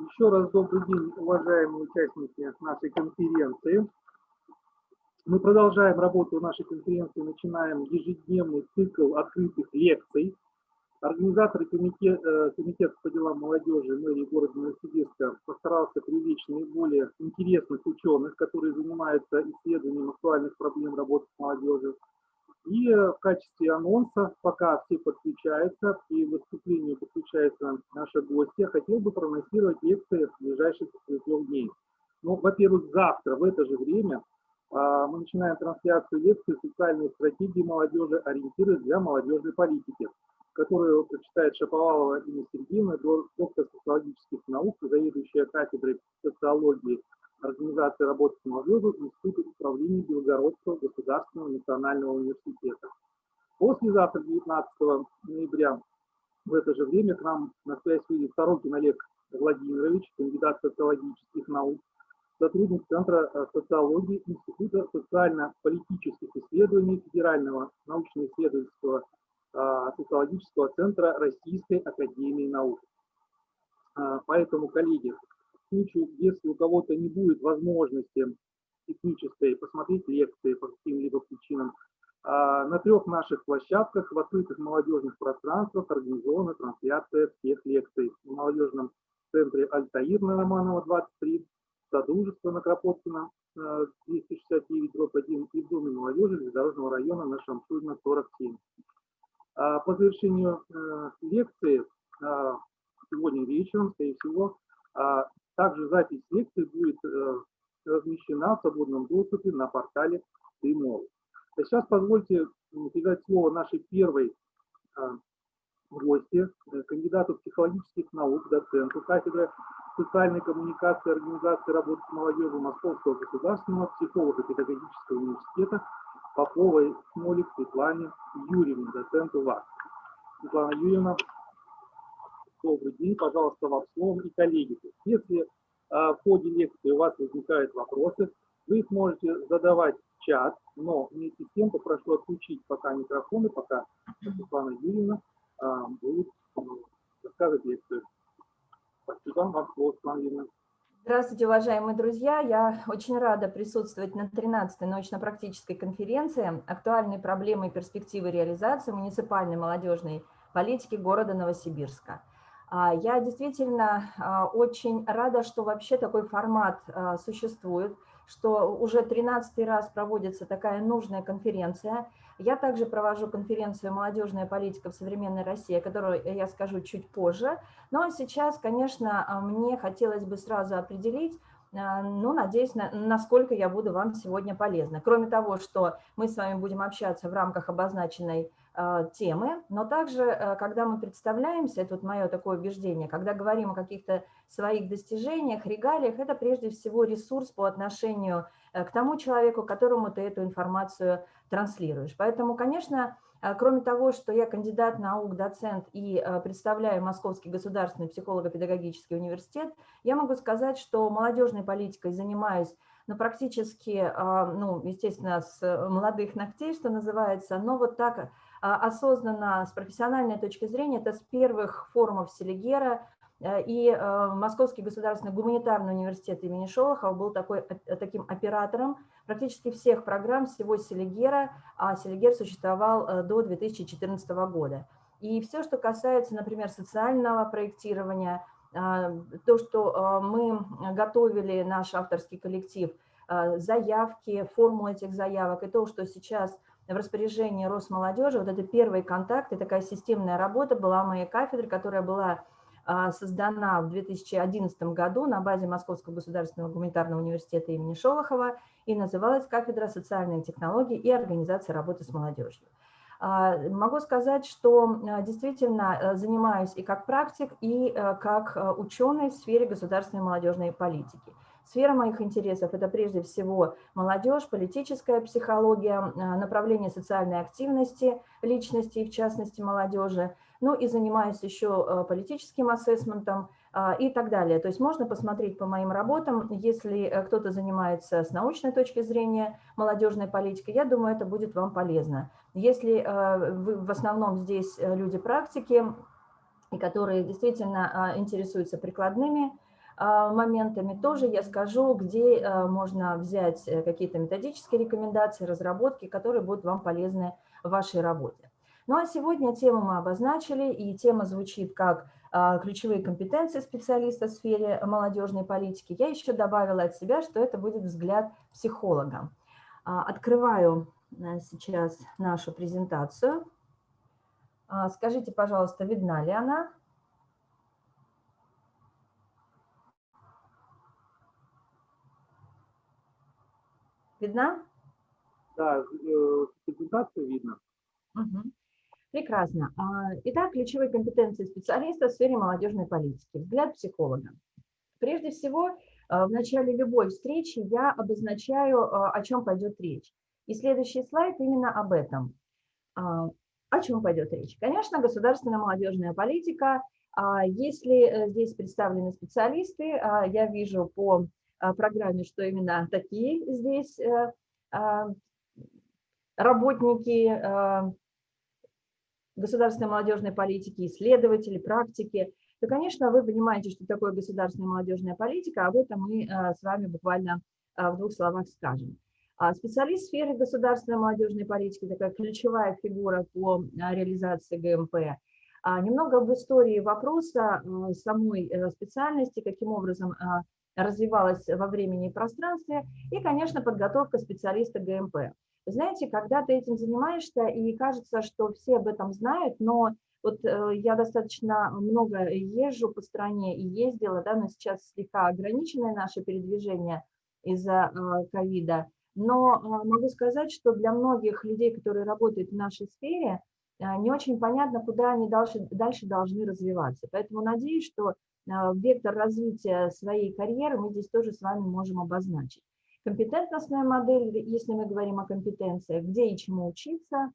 Еще раз добрый день, уважаемые участники нашей конференции. Мы продолжаем работу нашей конференции, начинаем ежедневный цикл открытых лекций. Организаторы комитет, э, комитета по делам молодежи мэрии города Новосибирска постарался привлечь наиболее интересных ученых, которые занимаются исследованием актуальных проблем работы с молодежью. И э, в качестве анонса, пока все подключаются, и выступлению подключаются наши гости, я хотел бы проанонсировать лекции в ближайших трех дней. Ну, во-первых, завтра в это же время а, мы начинаем трансляцию лекции «Социальные стратегии молодежи. Ориентиры для молодежной политики», которую прочитает Шаповалова Инна Сергеевна, доктор социологических наук, заведующая кафедрой социологии организации работы с молодежью Института управления Белгородского государственного национального университета. Послезавтра, 19 ноября, в это же время к нам на связь выйдет Сорокин Олег Владимирович, кандидат социологических наук, сотрудник Центра э, социологии Института социально-политических исследований Федерального научно-исследовательского э, социологического центра Российской Академии Наук. Э, поэтому, коллеги, случае, если у кого-то не будет возможности технической посмотреть лекции по каким-либо причинам, а, на трех наших площадках в открытых молодежных пространствах организована трансляция всех лекций. В молодежном центре Альтаир на Романова 23, Содружество на Кропоткина 269, дробь 1 и в Доме молодежи Железнодорожного района на Шамшурина 47. А, по завершению э, лекции а, сегодня вечером, скорее всего, также запись лекции будет э, размещена в свободном доступе на портале Тримол. Сейчас позвольте передать слово нашей первой э, гости, э, кандидату психологических наук, доценту кафедры социальной коммуникации организации работы с молодежью Московского государственного психолого-педагогического университета Поповой Смолик Светлане Юрьевне, доценту ВАС. Светлана Юрьевна, добрый день, пожалуйста, вам словом и коллеги. Если а, в ходе лекции у вас возникают вопросы, вы их можете задавать в чат, но вместе с тем попрошу отключить пока микрофоны, пока Светлана Юрьевна а, будет ну, рассказывать лекцию. Спасибо вам, слово, Светлана Юрьевна. Здравствуйте, уважаемые друзья! Я очень рада присутствовать на 13-й научно-практической конференции «Актуальные проблемы и перспективы реализации муниципальной молодежной политики города Новосибирска». А, я действительно а, очень рада, что вообще такой формат а, существует, что уже 13 раз проводится такая нужная конференция. Я также провожу конференцию «Молодежная политика в современной России», о которой я скажу чуть позже. Но сейчас, конечно, мне хотелось бы сразу определить, ну, надеюсь, насколько я буду вам сегодня полезна. Кроме того, что мы с вами будем общаться в рамках обозначенной темы, но также, э, когда мы представляемся, это вот мое такое убеждение, когда говорим о каких-то своих достижениях, регалиях, это прежде всего ресурс по отношению э, к тому человеку, которому ты эту информацию транслируешь. Поэтому, конечно, кроме того, что я кандидат наук, доцент и представляю Московский государственный психолого-педагогический университет, я могу сказать, что молодежной политикой занимаюсь ну, практически, ну, естественно, с молодых ногтей, что называется, но вот так а, осознанно с профессиональной точки зрения, это с первых форумов Селигера, э, и э, Московский государственный гуманитарный университет имени Шолохова был такой, э, таким оператором практически всех программ всего Селигера, а Селигер существовал до 2014 года. И все, что касается, например, социального проектирования, то, что мы готовили, наш авторский коллектив, заявки, формулы этих заявок, и то, что сейчас в распоряжении Росмолодежи. Вот это первый контакт и такая системная работа была в моей кафедре, которая была а, создана в 2011 году на базе Московского государственного гуманитарного университета имени Шолохова и называлась «Кафедра социальной технологии и организации работы с молодежью». А, могу сказать, что а, действительно занимаюсь и как практик, и как ученый в сфере государственной молодежной политики. Сфера моих интересов – это прежде всего молодежь, политическая психология, а, направление социальной активности личности, в частности молодежи. Ну и занимаюсь еще а, политическим ассессментом а, и так далее. То есть можно посмотреть по моим работам, если э, кто-то занимается с научной точки зрения молодежной политикой, я думаю, это будет вам полезно. Если вы в основном здесь э, люди практики, и которые действительно интересуются прикладными моментами. Тоже я скажу, где можно взять какие-то методические рекомендации, разработки, которые будут вам полезны в вашей работе. Ну а сегодня тему мы обозначили, и тема звучит как а, ключевые компетенции специалиста в сфере молодежной политики. Я еще добавила от себя, что это будет взгляд психолога. А, открываю э, сейчас нашу презентацию. А, скажите, пожалуйста, видна ли она? Видна? Да, э, презентацию видно. Угу. Прекрасно. А, итак, ключевые компетенции специалиста в сфере молодежной политики. Взгляд психолога. Прежде всего, а, в начале любой встречи я обозначаю, а, о чем пойдет речь. И следующий слайд именно об этом. О чем пойдет речь? Конечно, государственная молодежная политика. Если э, здесь представлены специалисты, я вижу по программе, что именно такие здесь э, работники государственной молодежной политики, исследователи, практики, то, конечно, вы понимаете, что такое государственная молодежная политика, об этом мы э, с вами буквально э, в двух словах скажем. А специалист в сфере государственной молодежной политики, такая ключевая фигура по э, реализации ГМП. А немного в истории вопроса самой специальности, каким образом развивалась во времени и пространстве, и, конечно, подготовка специалиста ГМП. Знаете, когда ты этим занимаешься, и кажется, что все об этом знают, но вот э, я достаточно много езжу по стране и ездила, да, но сейчас слегка ограниченное наше передвижение из-за э, ковида. Но э, могу сказать, что для многих людей, которые работают в нашей сфере, не очень понятно, куда они дальше, дальше должны развиваться. Поэтому надеюсь, что вектор развития своей карьеры мы здесь тоже с вами можем обозначить компетентностная модель, если мы говорим о компетенциях, где и чему учиться.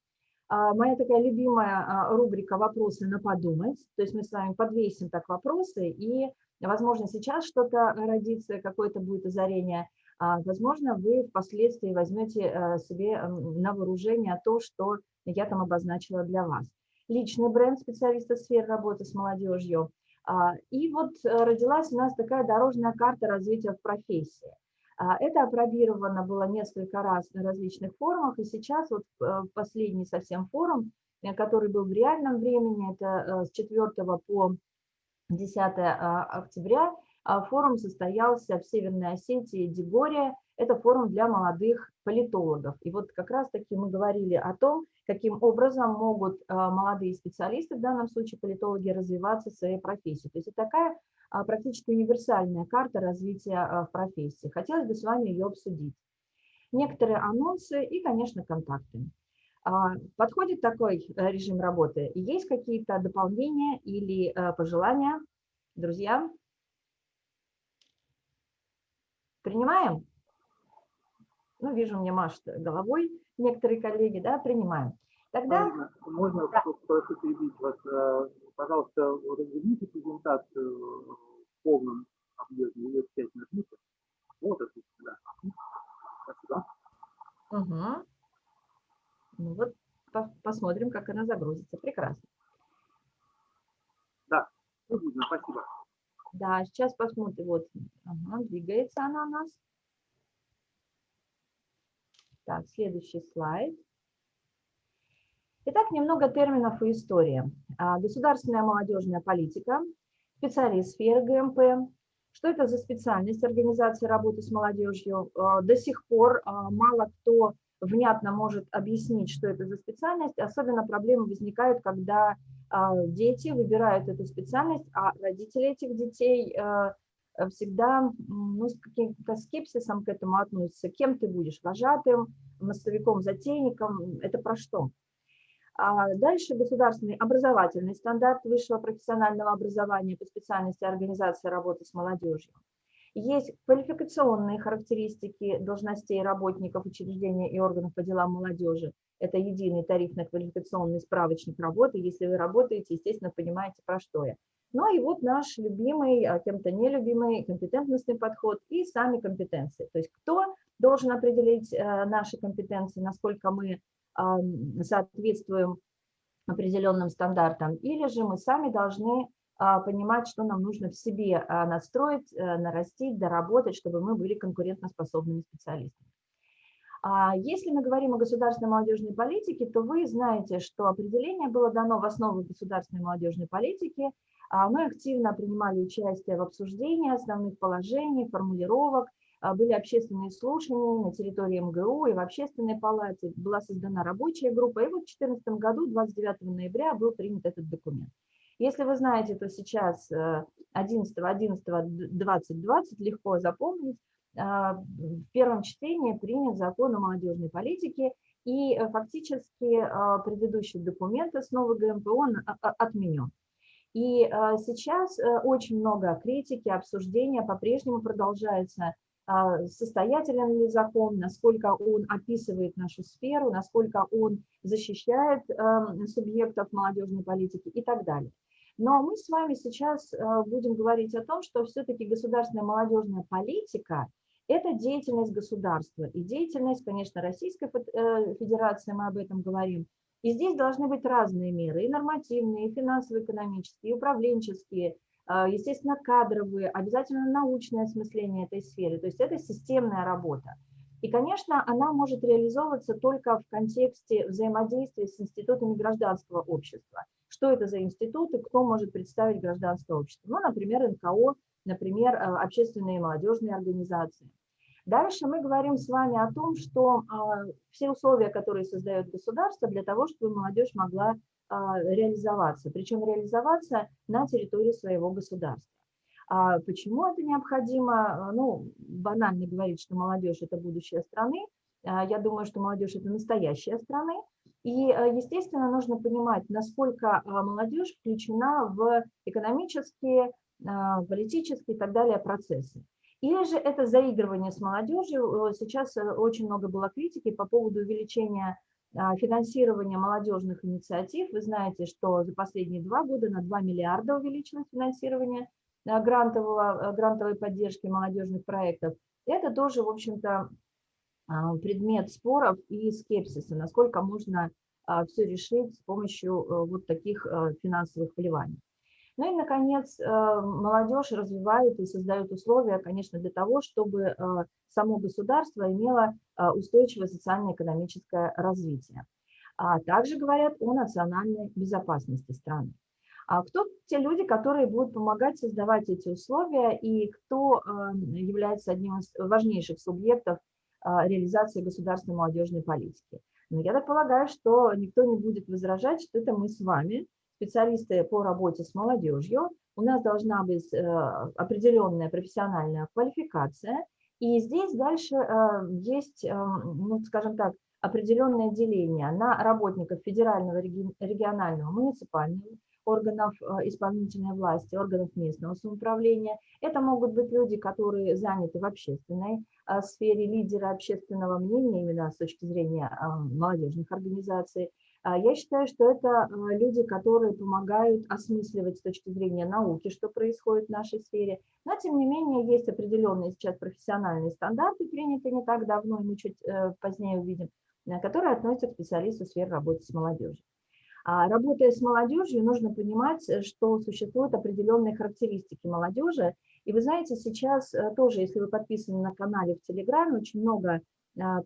А, моя такая любимая а, рубрика «Вопросы на подумать», то есть мы с вами подвесим так вопросы, и, возможно, сейчас что-то родится, какое-то будет озарение, а, возможно, вы впоследствии возьмете себе на вооружение то, что я там обозначила для вас. Личный бренд специалиста сферы работы с молодежью. И вот э, родилась у нас такая дорожная карта развития в профессии. А, это опробировано было несколько раз на различных форумах, и сейчас вот э, последний совсем форум, э, который был в реальном времени, это с 4 по 10 а, октября, а, форум состоялся в Северной Осетии, Деборе, это форум для молодых политологов. И вот как раз-таки мы говорили о том, каким образом могут молодые специалисты, в данном случае политологи, развиваться в своей профессии. То есть это такая а, практически универсальная карта развития а, в профессии. Хотелось бы с вами ее обсудить. Некоторые анонсы и, конечно, контакты. А, подходит такой э, режим работы? Есть какие-то дополнения или э, пожелания, друзья? Принимаем? Ну, вижу, мне машет головой некоторые коллеги, да, принимаем. Тогда... Можно, можно да. прошу перебить вас? Э, пожалуйста, разверните презентацию в полном объеме, ее опять нажмите. Вот, отлично, да. Спасибо. Угу. Ну вот, по посмотрим, как она загрузится. Прекрасно. Да, видно, спасибо. Да, сейчас посмотрим. Вот, ага, двигается она у нас. Так, следующий слайд. Итак, немного терминов и истории. А, государственная молодежная политика, специалист сферы ГМП. Что это за специальность организации работы с молодежью? А, до сих пор а, мало кто внятно может объяснить, что это за специальность. Особенно проблемы возникают, когда дети выбирают эту специальность, а родители этих детей всегда ну, с каким-то скепсисом к этому относятся. Кем ты будешь? Вожатым, массовиком, затейником? Это про что? А дальше государственный образовательный стандарт высшего профессионального образования по специальности организации работы с молодежью. Есть квалификационные характеристики должностей работников учреждения и органов по делам молодежи. Это единый тарифно-квалификационный справочник работы. Если вы работаете, естественно, понимаете, про что я. Ну и вот наш любимый, а кем-то нелюбимый компетентностный подход и сами компетенции. То есть кто должен определить э, наши компетенции, насколько мы соответствуем определенным стандартам, или же мы сами должны понимать, что нам нужно в себе настроить, нарастить, доработать, чтобы мы были конкурентоспособными специалистами. А если мы говорим о государственной молодежной политике, то вы знаете, что определение было дано в основу государственной молодежной политики. А мы активно принимали участие в обсуждении основных положений, формулировок, а, были общественные слушания на территории МГУ и в общественной палате, была создана рабочая группа, и вот в 2014 году, 29 ноября, был принят этот документ. Если вы знаете, то сейчас 11.11.2020 э, легко запомнить, в первом чтении принят закон о молодежной политике, и э, фактически а, предыдущий документ основы ГМП, он отменен. И а, сейчас э, очень много критики, обсуждения по-прежнему продолжается, состоятелен ли закон, насколько он описывает нашу сферу, насколько он защищает эм, субъектов молодежной политики и так далее. Но мы с вами сейчас э, будем говорить о том, что все-таки государственная молодежная политика это деятельность государства и деятельность, конечно, Российской э, Федерации, мы об этом говорим. И здесь должны быть разные меры, и нормативные, и финансово-экономические, и управленческие, а, естественно, кадровые, обязательно научное осмысление этой сферы. То есть это системная работа. И, конечно, она может реализовываться только в контексте взаимодействия с институтами гражданского общества. Что это за институты, кто может представить гражданское общество? Ну, например, НКО, например, э, общественные молодежные организации. Дальше мы говорим с вами о том, что а, все условия, которые создает государство для того, чтобы молодежь могла а, реализоваться, причем реализоваться на территории своего государства. А почему это необходимо? Ну, банально говорить, что молодежь – это будущее страны. Я думаю, что молодежь – это настоящая страны. И, естественно, нужно понимать, насколько молодежь включена в экономические, политические и так далее процессы. Или же это заигрывание с молодежью. Э, сейчас э, очень много было критики по поводу увеличения а, финансирования молодежных инициатив. Вы знаете, что за последние два года на 2 миллиарда увеличилось финансирование э, грантового, грантовой поддержки молодежных проектов. Это тоже, в общем-то, а, предмет споров и скепсиса, насколько можно а, все решить с помощью вот таких финансовых вливаний. Ну и, наконец, э, молодежь развивает и создает условия, конечно, для того, чтобы э, само государство имело э, устойчивое социально-экономическое развитие. А также говорят о национальной безопасности страны. А кто те люди, которые будут помогать создавать эти условия и кто является одним из важнейших субъектов реализации государственной молодежной политики? Ну, я так полагаю, что никто не будет возражать, что это мы с вами – специалисты по работе с молодежью, у нас должна быть э, определенная профессиональная квалификация, и здесь дальше э, есть, э, ну, скажем так, определенное деление на работников федерального, регионального, муниципального, органов исполнительной власти, органов местного самоуправления. Это могут быть люди, которые заняты в общественной сфере, лидеры общественного мнения, именно с точки зрения молодежных организаций. А, я считаю, что это а, люди, которые помогают осмысливать с точки зрения науки, что происходит в нашей сфере. Но, тем не менее, есть определенные сейчас профессиональные стандарты, принятые не так давно, мы чуть э, позднее увидим, э, которые относятся к специалисту сферы работы с молодежью. А работая с молодежью, нужно понимать, э, что существуют определенные характеристики молодежи. И вы знаете, сейчас тоже, если вы подписаны на канале в Телеграме, очень много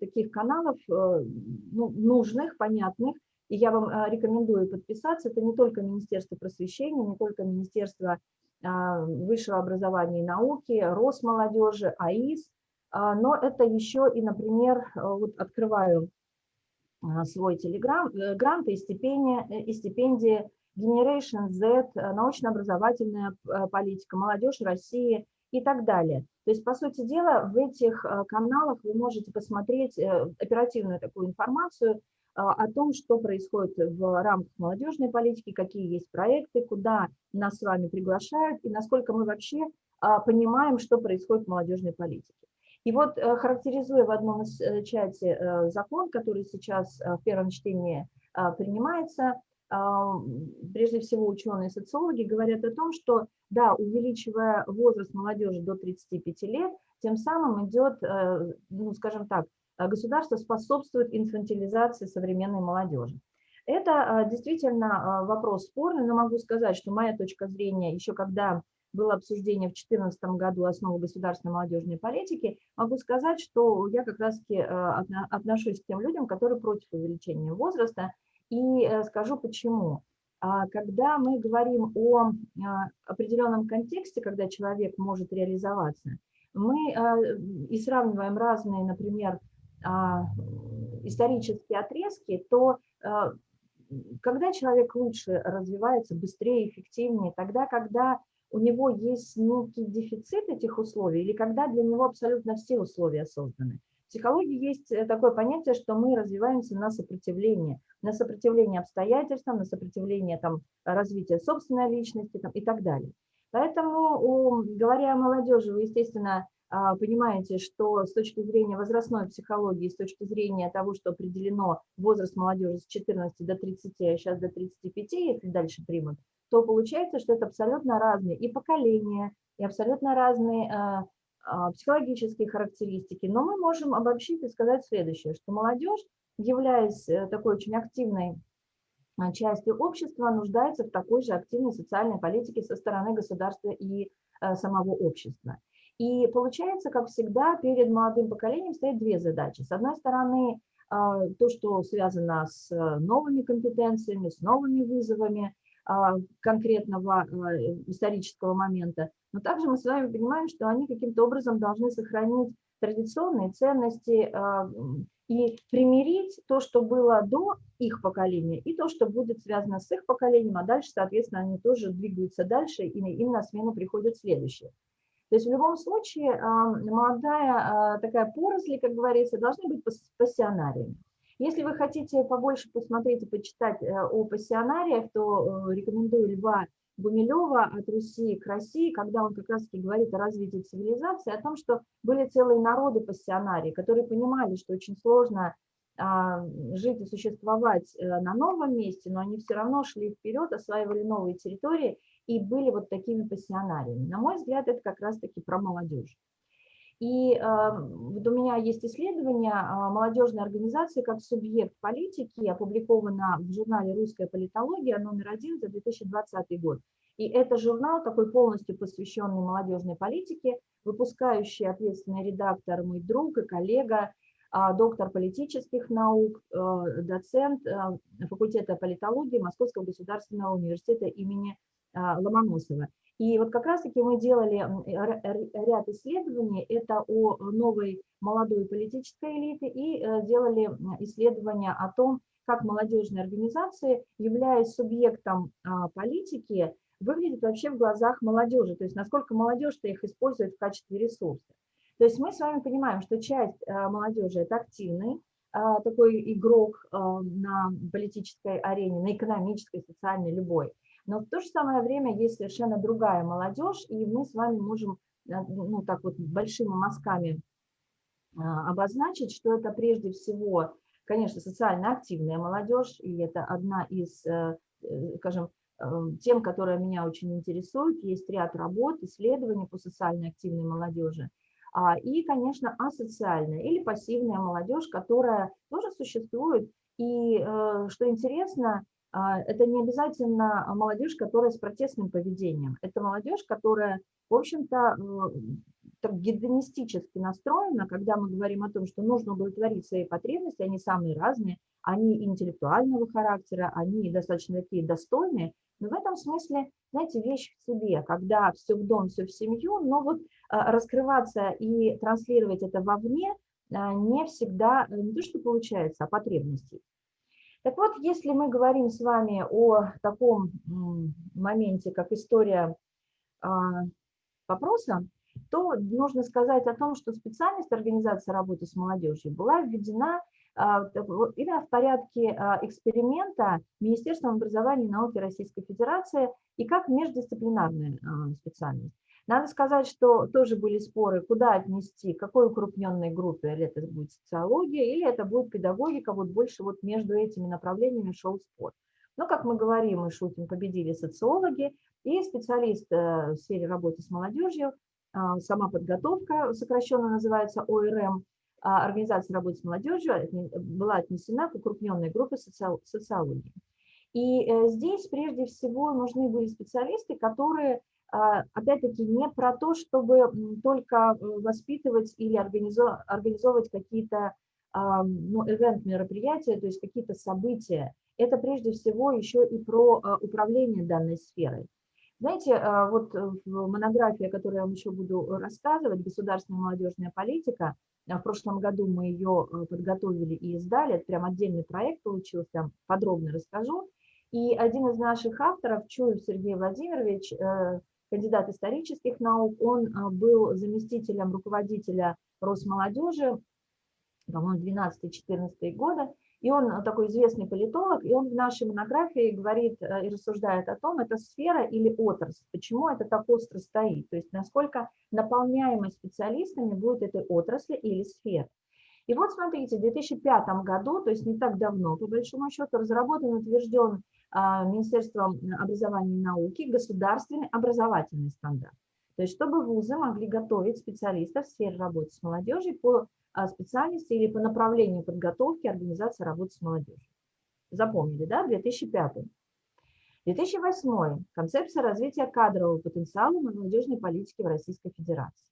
таких каналов ну, нужных, понятных, и я вам а, рекомендую подписаться. Это не только Министерство просвещения, не только Министерство а, высшего образования и науки, Росмолодежи, АИС, а, но это еще и, например, вот открываю свой телеграм, э, гранты и стипендии, э, и стипендии Generation Z, э, научно-образовательная политика, молодежь России и так далее. То есть, по сути дела, в этих каналах вы можете посмотреть оперативную такую информацию о том, что происходит в рамках молодежной политики, какие есть проекты, куда нас с вами приглашают и насколько мы вообще понимаем, что происходит в молодежной политике. И вот э, характеризуя в одном из э, чате э, закон, который сейчас в первом чтении принимается, прежде всего ученые социологи говорят о том, что да, увеличивая возраст молодежи до 35 лет, тем самым идет, ну, скажем так, а государство способствует инфантилизации современной молодежи. Это действительно вопрос спорный, но могу сказать, что моя точка зрения, еще когда было обсуждение в 2014 году основы государственной молодежной политики, могу сказать, что я как раз-таки отношусь к тем людям, которые против увеличения возраста, и скажу почему. А когда мы говорим о определенном контексте, когда человек может реализоваться, мы и сравниваем разные, например, а, исторические отрезки, то а, когда человек лучше развивается, быстрее, эффективнее, тогда, когда у него есть некий дефицит этих условий, или когда для него абсолютно все условия созданы. Психологии есть э, такое понятие, что мы развиваемся на сопротивление, на сопротивление обстоятельствам, на сопротивление там, развития собственной личности там, и так далее. Поэтому, говоря о молодежи, вы, естественно, а, понимаете, что с точки зрения возрастной психологии, с точки зрения того, что определено возраст молодежи с 14 до 30, а сейчас до 35, если дальше примут, то получается, что это абсолютно разные и поколения, и абсолютно разные а, психологические характеристики. Но мы можем обобщить и сказать следующее, что молодежь, являясь э, такой очень активной частью общества, нуждается в такой же активной социальной политике со стороны государства и э, самого общества. И получается, как всегда, перед молодым поколением стоят две задачи. С одной стороны, а, то, что связано с э, новыми компетенциями, с новыми вызовами а, конкретного а, исторического момента, но также мы с вами понимаем, что они каким-то образом должны сохранить традиционные ценности и примирить то, что было до их поколения, и то, что будет связано с их поколением, а дальше, соответственно, они тоже двигаются дальше, и им на смену приходят следующие. То есть в любом случае молодая а, такая поросль, как говорится, должны быть пассионариями. Если вы хотите побольше посмотреть и почитать э, о пассионариях, то э, рекомендую Льва Гумилева «От Руси к России», когда он как раз-таки говорит о развитии цивилизации, о том, что были целые народы пассионарии, которые понимали, что очень сложно а, жить и существовать э, на новом месте, но они все равно шли вперед, осваивали новые территории и были вот такими пассионариями. На мой взгляд, это как раз-таки про молодежь. И вот у меня есть исследование э, молодежной организации как субъект политики, опубликовано в журнале «Русская политология» номер один за 2020 год. И это журнал такой полностью посвященный молодежной политике, выпускающий ответственный редактор, мой друг и коллега, э, доктор политических наук, э, доцент факультета политологии Московского государственного университета имени а, Ломоносова. И вот как раз-таки мы делали ряд исследований, это о новой молодой политической элите, и э, делали исследования о том, как молодежные организации, являясь субъектом а, политики, выглядят вообще в глазах молодежи, то есть насколько молодежь-то их использует в качестве ресурса. То есть мы с вами понимаем, что часть э, молодежи – это активный а, такой игрок э, на политической арене, на экономической, социальной, любой – но в то же самое время есть совершенно другая молодежь, и мы с вами можем э, ну, так вот большими мазками а, обозначить, что это прежде всего, конечно, социально активная молодежь, и это одна из, э, э, скажем, тем, которая меня очень интересует. Есть ряд работ, исследований по социально активной молодежи. А, и, конечно, асоциальная или пассивная молодежь, которая тоже существует. И, что интересно, это не обязательно молодежь, которая с протестным поведением. Это молодежь, которая, в общем-то, гедонистически настроена, когда мы говорим о том, что нужно удовлетворить свои потребности, они самые разные, они интеллектуального характера, они достаточно такие достойные, но в этом смысле, знаете, вещь в себе, когда все в дом, все в семью, но вот а, раскрываться и транслировать это вовне а, не всегда, не то что получается, а потребностей. Так вот, если мы говорим с вами о таком моменте, как история а, вопроса, то нужно сказать о том, что специальность организации работы с молодежью была введена а, именно в порядке а, эксперимента Министерством образования и науки Российской Федерации и как междисциплинарная специальность. Надо сказать, что тоже были споры, куда отнести, какой укрупненной группе, или это будет социология, или это будет педагогика, вот больше вот между этими направлениями шел спор. Но, как мы говорим, мы шутим, победили социологи и специалисты э, в сфере работы с молодежью, а, сама подготовка, сокращенно называется ОРМ, а, организации работы с молодежью была отнесена к укрупненной группе социологии. И э, здесь прежде всего нужны были специалисты, которые, опять-таки, не про то, чтобы только воспитывать или организовывать какие-то ну, event-мероприятия, то есть какие-то события. Это прежде всего еще и про а, управление данной сферой. Знаете, вот в монографии, о которой я вам еще буду рассказывать, «Государственная молодежная политика», в прошлом году мы ее подготовили и издали, это прям отдельный проект получился, подробно расскажу. И один из наших авторов, Чуев Сергей Владимирович, э, кандидат исторических наук, он э, был заместителем руководителя Росмолодежи, по-моему, 12-14 года, и он такой известный политолог, и он в нашей монографии говорит и рассуждает о том, это сфера или отрасль, почему это так остро стоит, то есть насколько наполняемость специалистами будет этой отрасли или сферы. И вот смотрите, в 2005 году, то есть не так давно, по большому счету, разработан, утвержден а, Министерством образования и науки государственный образовательный стандарт. То есть чтобы вузы могли готовить специалистов в сфере работы с молодежью по а, специальности или по направлению подготовки организации работы с молодежью. Запомнили, да, 2005. 2008. Концепция развития кадрового потенциала молодежной политики в Российской Федерации.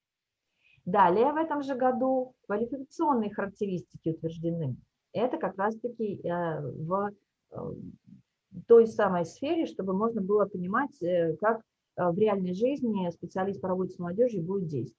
Далее в этом же году квалификационные характеристики утверждены. Это как раз-таки э, в э, той самой сфере, чтобы можно было понимать, э, как э, в реальной жизни специалист по работе с молодежью будет действовать.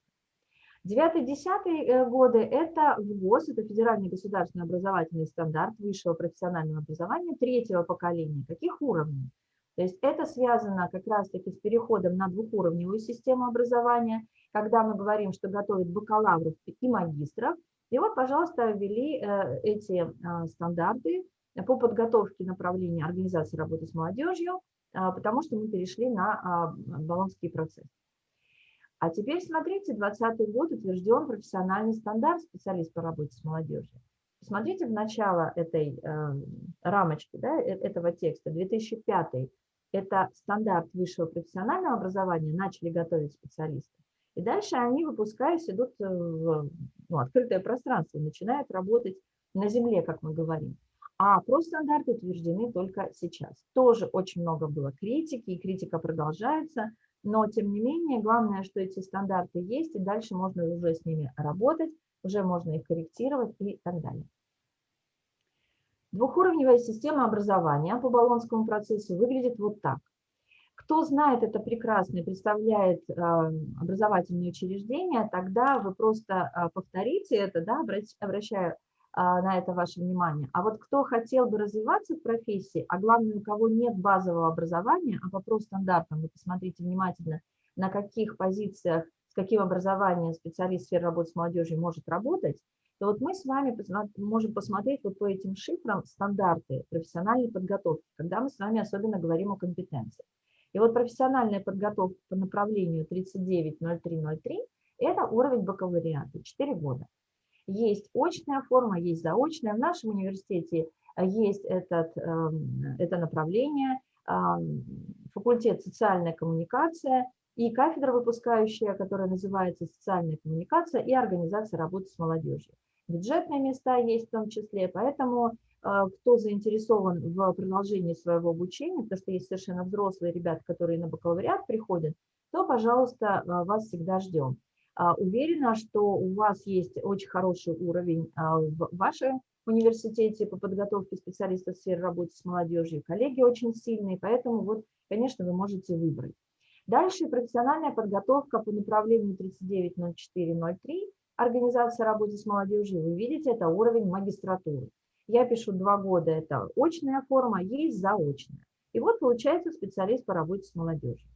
Девятый-десятый э, годы – это ВГОС, это федеральный государственный образовательный стандарт высшего профессионального образования третьего поколения. Каких уровней? То есть это связано как раз-таки с переходом на двухуровневую систему образования, когда мы говорим, что готовят бакалавров и магистров. И вот, пожалуйста, ввели эти стандарты по подготовке направления организации работы с молодежью, а, потому что мы перешли на а, баллонский процесс. А теперь смотрите, 2020 год утвержден профессиональный стандарт специалист по работе с молодежью. Посмотрите в начало этой э, рамочки, да, э, этого текста, 2005 это стандарт высшего профессионального образования, начали готовить специалисты. И дальше они, выпускаясь, идут в ну, открытое пространство, начинают работать на земле, как мы говорим. А профстандарты утверждены только сейчас. Тоже очень много было критики, и критика продолжается, но тем не менее, главное, что эти стандарты есть, и дальше можно уже с ними работать, уже можно их корректировать и так далее. Двухуровневая система образования по Болонскому процессу выглядит вот так. Кто знает это прекрасно и представляет э, образовательные учреждения, тогда вы просто э, повторите это, да, обращая на это ваше внимание. А вот кто хотел бы развиваться в профессии, а главное, у кого нет базового образования, а по профстандартам, вы посмотрите внимательно, на каких позициях, с каким образованием специалист в сфере работы с молодежью может работать, то вот мы с вами можем посмотреть вот по этим шифрам стандарты профессиональной подготовки, когда мы с вами особенно говорим о компетенциях. И вот профессиональная подготовка по направлению 390303 – это уровень бакалавриата, 4 года. Есть очная форма, есть заочная. В нашем университете э, есть этот, эм, это направление, факультет социальная коммуникация и кафедра выпускающая, которая называется социальная коммуникация и организация работы с молодежью. Бюджетные места есть в том числе, поэтому э, кто заинтересован в продолжении своего обучения, потому что есть совершенно взрослые ребята, которые на бакалавриат приходят, то, пожалуйста, э, вас всегда ждем. А, уверена, что у вас есть очень хороший уровень а, в вашем университете по подготовке специалистов в сфере работы с молодежью. Коллеги очень сильные, поэтому, вот, конечно, вы можете выбрать. Дальше профессиональная подготовка по направлению 390403, организация работы с молодежью. Вы видите, это уровень магистратуры. Я пишу два года, это очная форма, есть заочная. И вот получается специалист по работе с молодежью.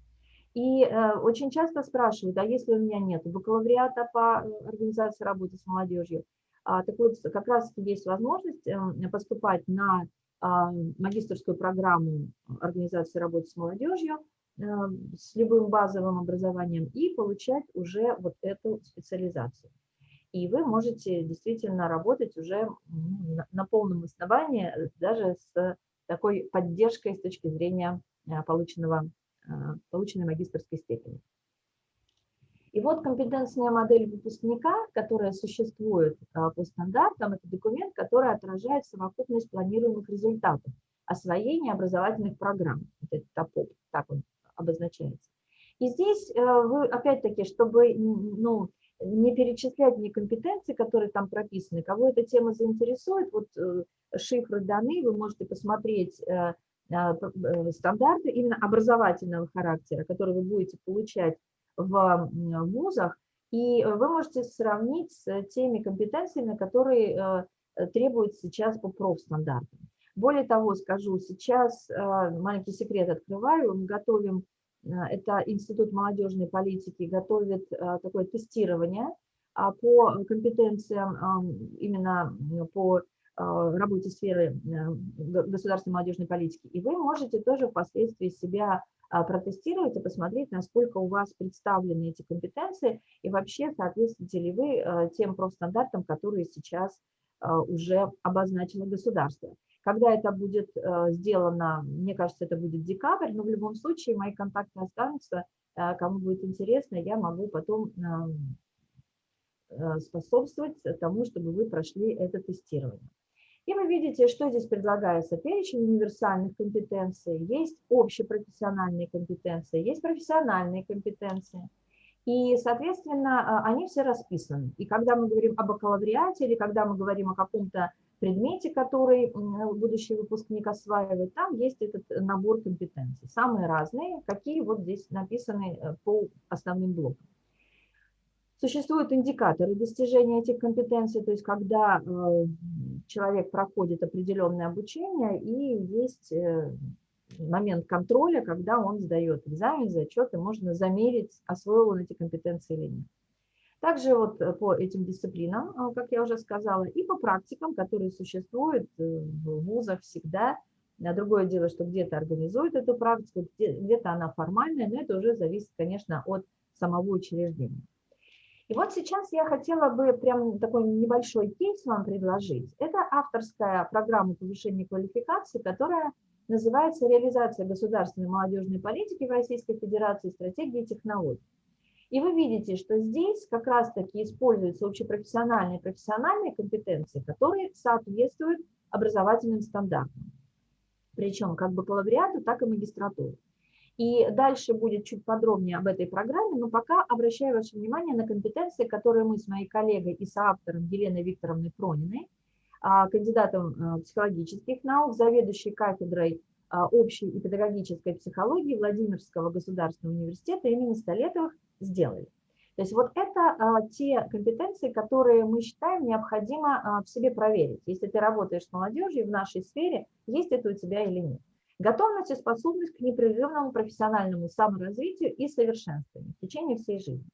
И э, очень часто спрашивают, а если у меня нет бакалавриата по э, организации работы с молодежью, а, так вот как раз есть возможность э, поступать на э, магистрскую программу организации работы с молодежью э, с любым базовым образованием и получать уже вот эту специализацию. И вы можете действительно работать уже на, на полном основании, даже с такой поддержкой с точки зрения э, полученного полученной магистрской степени. И вот компетентная модель выпускника, которая существует а, по стандартам, это документ, который отражает совокупность планируемых результатов освоения образовательных программ. Это ТАПОП, так он обозначается. И здесь э, вы, опять-таки, чтобы ну, не перечислять мне компетенции, которые там прописаны, кого эта тема заинтересует, вот э, шифры даны, вы можете посмотреть э, стандарты именно образовательного характера, которые вы будете получать в вузах, и вы можете сравнить с теми компетенциями, которые требуются сейчас по профстандартам. Более того, скажу, сейчас маленький секрет открываю, мы готовим это Институт молодежной политики готовит такое тестирование а, по компетенциям именно по работе сферы государственной молодежной политики. И вы можете тоже впоследствии себя протестировать и посмотреть, насколько у вас представлены эти компетенции и вообще соответствуете ли вы тем профстандартам, которые сейчас уже обозначило государство. Когда это будет э, сделано, мне кажется, это будет декабрь, но в любом случае мои контакты останутся. Э, кому будет интересно, я могу потом э, способствовать тому, чтобы вы прошли это тестирование. И вы видите, что здесь предлагается. Перечень универсальных компетенций, есть общепрофессиональные компетенции, есть профессиональные компетенции. И, соответственно, они все расписаны. И когда мы говорим о бакалавриате или когда мы говорим о каком-то предмете, который будущий выпускник осваивает, там есть этот набор компетенций, самые разные, какие вот здесь написаны э, по основным блокам. Существуют индикаторы достижения этих компетенций, то есть когда э, человек проходит определенное обучение и есть э, момент контроля, когда он сдает экзамен, зачет, и можно замерить, освоил он эти компетенции или нет. Также вот э, по этим дисциплинам, как я уже сказала, и по практикам, которые существуют в вузах всегда. А другое дело, что где-то организуют эту практику, где-то она формальная, но это уже зависит, конечно, от самого учреждения. И вот сейчас я хотела бы прям такой небольшой кейс вам предложить. Это авторская программа повышения квалификации, которая называется «Реализация государственной молодежной политики в Российской Федерации. Стратегии и технологии». И вы видите, что здесь как раз-таки используются общепрофессиональные и профессиональные компетенции, которые соответствуют образовательным стандартам. Причем как бакалавриату, так и магистратуру. И дальше будет чуть подробнее об этой программе, но пока обращаю ваше внимание на компетенции, которые мы с моей коллегой и соавтором Еленой Викторовной Прониной, а, кандидатом а, психологических наук, заведующей кафедрой а, общей и педагогической психологии Владимирского государственного университета имени Столетовых сделали. То есть вот это а, те компетенции, которые мы считаем необходимо в себе проверить. Если ты работаешь с молодежью в нашей сфере, есть это у тебя или нет. Готовность и способность к непрерывному профессиональному саморазвитию и совершенствованию в течение всей жизни.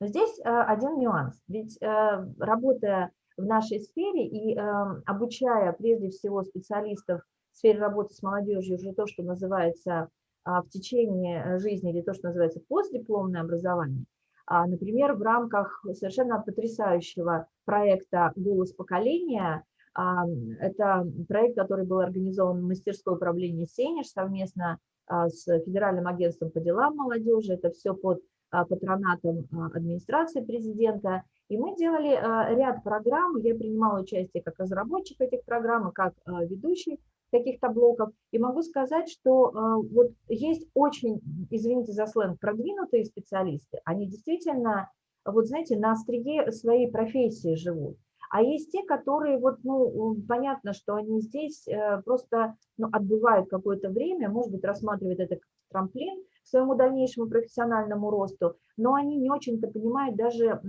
Но здесь а, один нюанс. Ведь а, работая в нашей сфере и а, обучая прежде всего специалистов в сфере работы с молодежью уже то, что называется а, в течение жизни или то, что называется постдипломное образование, а, например, в рамках совершенно потрясающего проекта «Голос поколения», это проект, который был организован в мастерской управления «Сенеж» совместно с Федеральным агентством по делам молодежи. Это все под патронатом администрации президента. И мы делали ряд программ, я принимала участие как разработчик этих программ, как ведущий каких-то блоков. И могу сказать, что вот есть очень, извините за сленг, продвинутые специалисты. Они действительно, вот знаете, на острие своей профессии живут. А есть те, которые, вот, ну, понятно, что они здесь э, просто ну, отбывают какое-то время, может быть, рассматривают это как трамплин к своему дальнейшему профессиональному росту, но они не очень-то понимают даже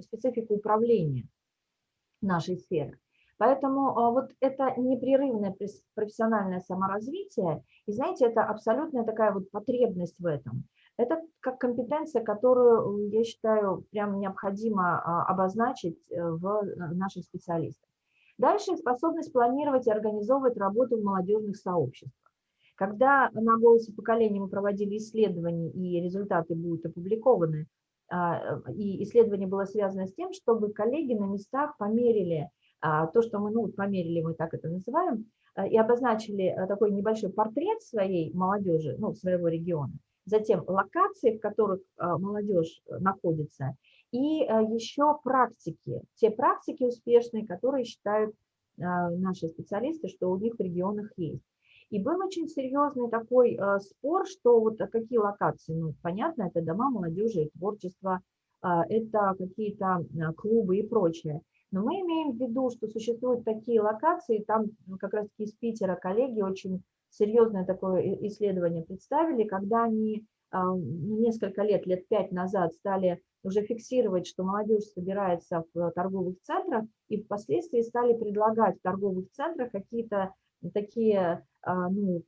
специфику управления нашей сферы. Поэтому а, вот это непрерывное профессиональное саморазвитие, и знаете, это абсолютная такая вот потребность в этом. Это как компетенция, которую, я считаю, прям необходимо а, обозначить э, в наших специалистах. Дальше способность планировать и организовывать работу в молодежных сообществах. Когда на «Голосе поколения» мы проводили исследования, и результаты будут опубликованы, а, и исследование было связано с тем, чтобы коллеги на местах померили а, то, что мы ну, померили, мы так это называем, а, и обозначили такой небольшой портрет своей молодежи, ну, своего региона, затем локации, в которых молодежь находится, и еще практики, те практики успешные, которые считают наши специалисты, что у них в регионах есть. И был очень серьезный такой э, спор, что вот какие локации, ну, понятно, это дома молодежи, творчество, э, это какие-то э, клубы и прочее. Но мы имеем в виду, что существуют такие локации, там как раз из Питера коллеги очень серьезное такое исследование представили, когда они ну, несколько лет, лет пять назад стали уже фиксировать, что молодежь собирается в торговых центрах, и впоследствии стали предлагать в торговых центрах какие-то такие, а, ну,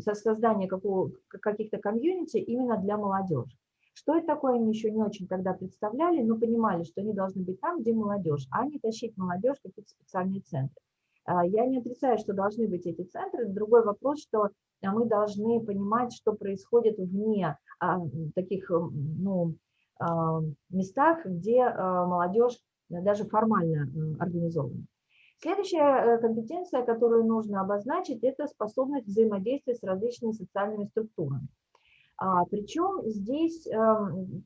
создание каких-то комьюнити именно для молодежи. Что это такое, они еще не очень тогда представляли, но понимали, что они должны быть там, где молодежь, а не тащить молодежь в какие-то специальные центры. А, я не отрицаю, что должны быть эти центры. Другой вопрос, что мы должны понимать, что происходит вне а, таких ну, местах, где молодежь даже формально организована. Следующая э, компетенция, которую нужно обозначить, это способность взаимодействия с различными социальными структурами. А, причем здесь э,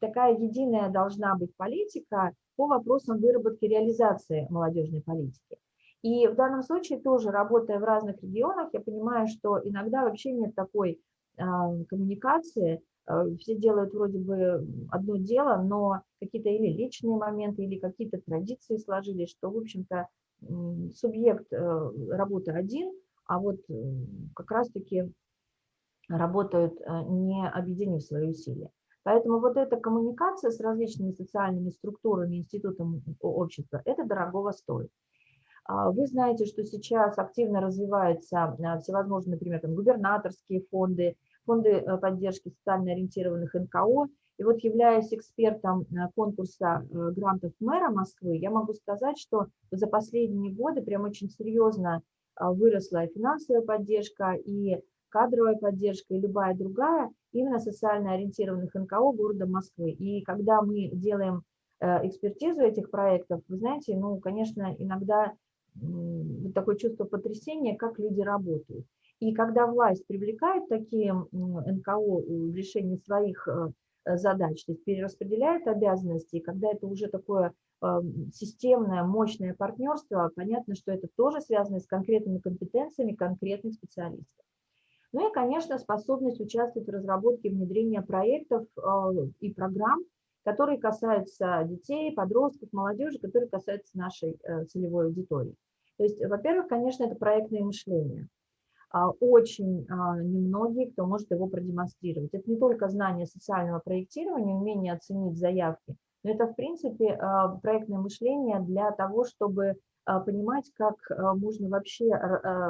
такая единая должна быть политика по вопросам выработки реализации молодежной политики. И в данном случае тоже, работая в разных регионах, я понимаю, что иногда вообще нет такой э, коммуникации, э, все делают вроде бы одно дело, но какие-то или личные моменты, или какие-то традиции сложились, что, в общем-то, субъект э, работы один, а вот как раз-таки работают, э, не объединив свои усилия. Поэтому вот эта коммуникация с различными социальными структурами, институтом общества, это дорогого стоит. А вы знаете, что сейчас активно развиваются всевозможные, например, там, губернаторские фонды, фонды поддержки социально ориентированных НКО, и вот являясь экспертом э, конкурса э, грантов мэра Москвы, я могу сказать, что за последние годы прям очень серьезно а, выросла и финансовая поддержка, и кадровая поддержка, и любая другая, именно социально ориентированных НКО города Москвы. И когда мы делаем э, экспертизу этих проектов, вы знаете, ну, конечно, иногда такое чувство потрясения, как люди работают. И когда власть привлекает такие НКО в решении своих Э, задач, то есть перераспределяет обязанности, и когда это уже такое эм, системное, мощное партнерство, понятно, что это тоже связано с конкретными компетенциями конкретных специалистов. Ну и, конечно, способность участвовать в разработке внедрения проектов э, и программ, которые касаются детей, подростков, молодежи, которые касаются нашей э, целевой аудитории. То есть, во-первых, конечно, это проектное мышление. А, очень а, немногие, кто может его продемонстрировать. Это не только знание социального проектирования, умение оценить заявки, но это, в принципе, а, проектное мышление для того, чтобы понимать, как можно вообще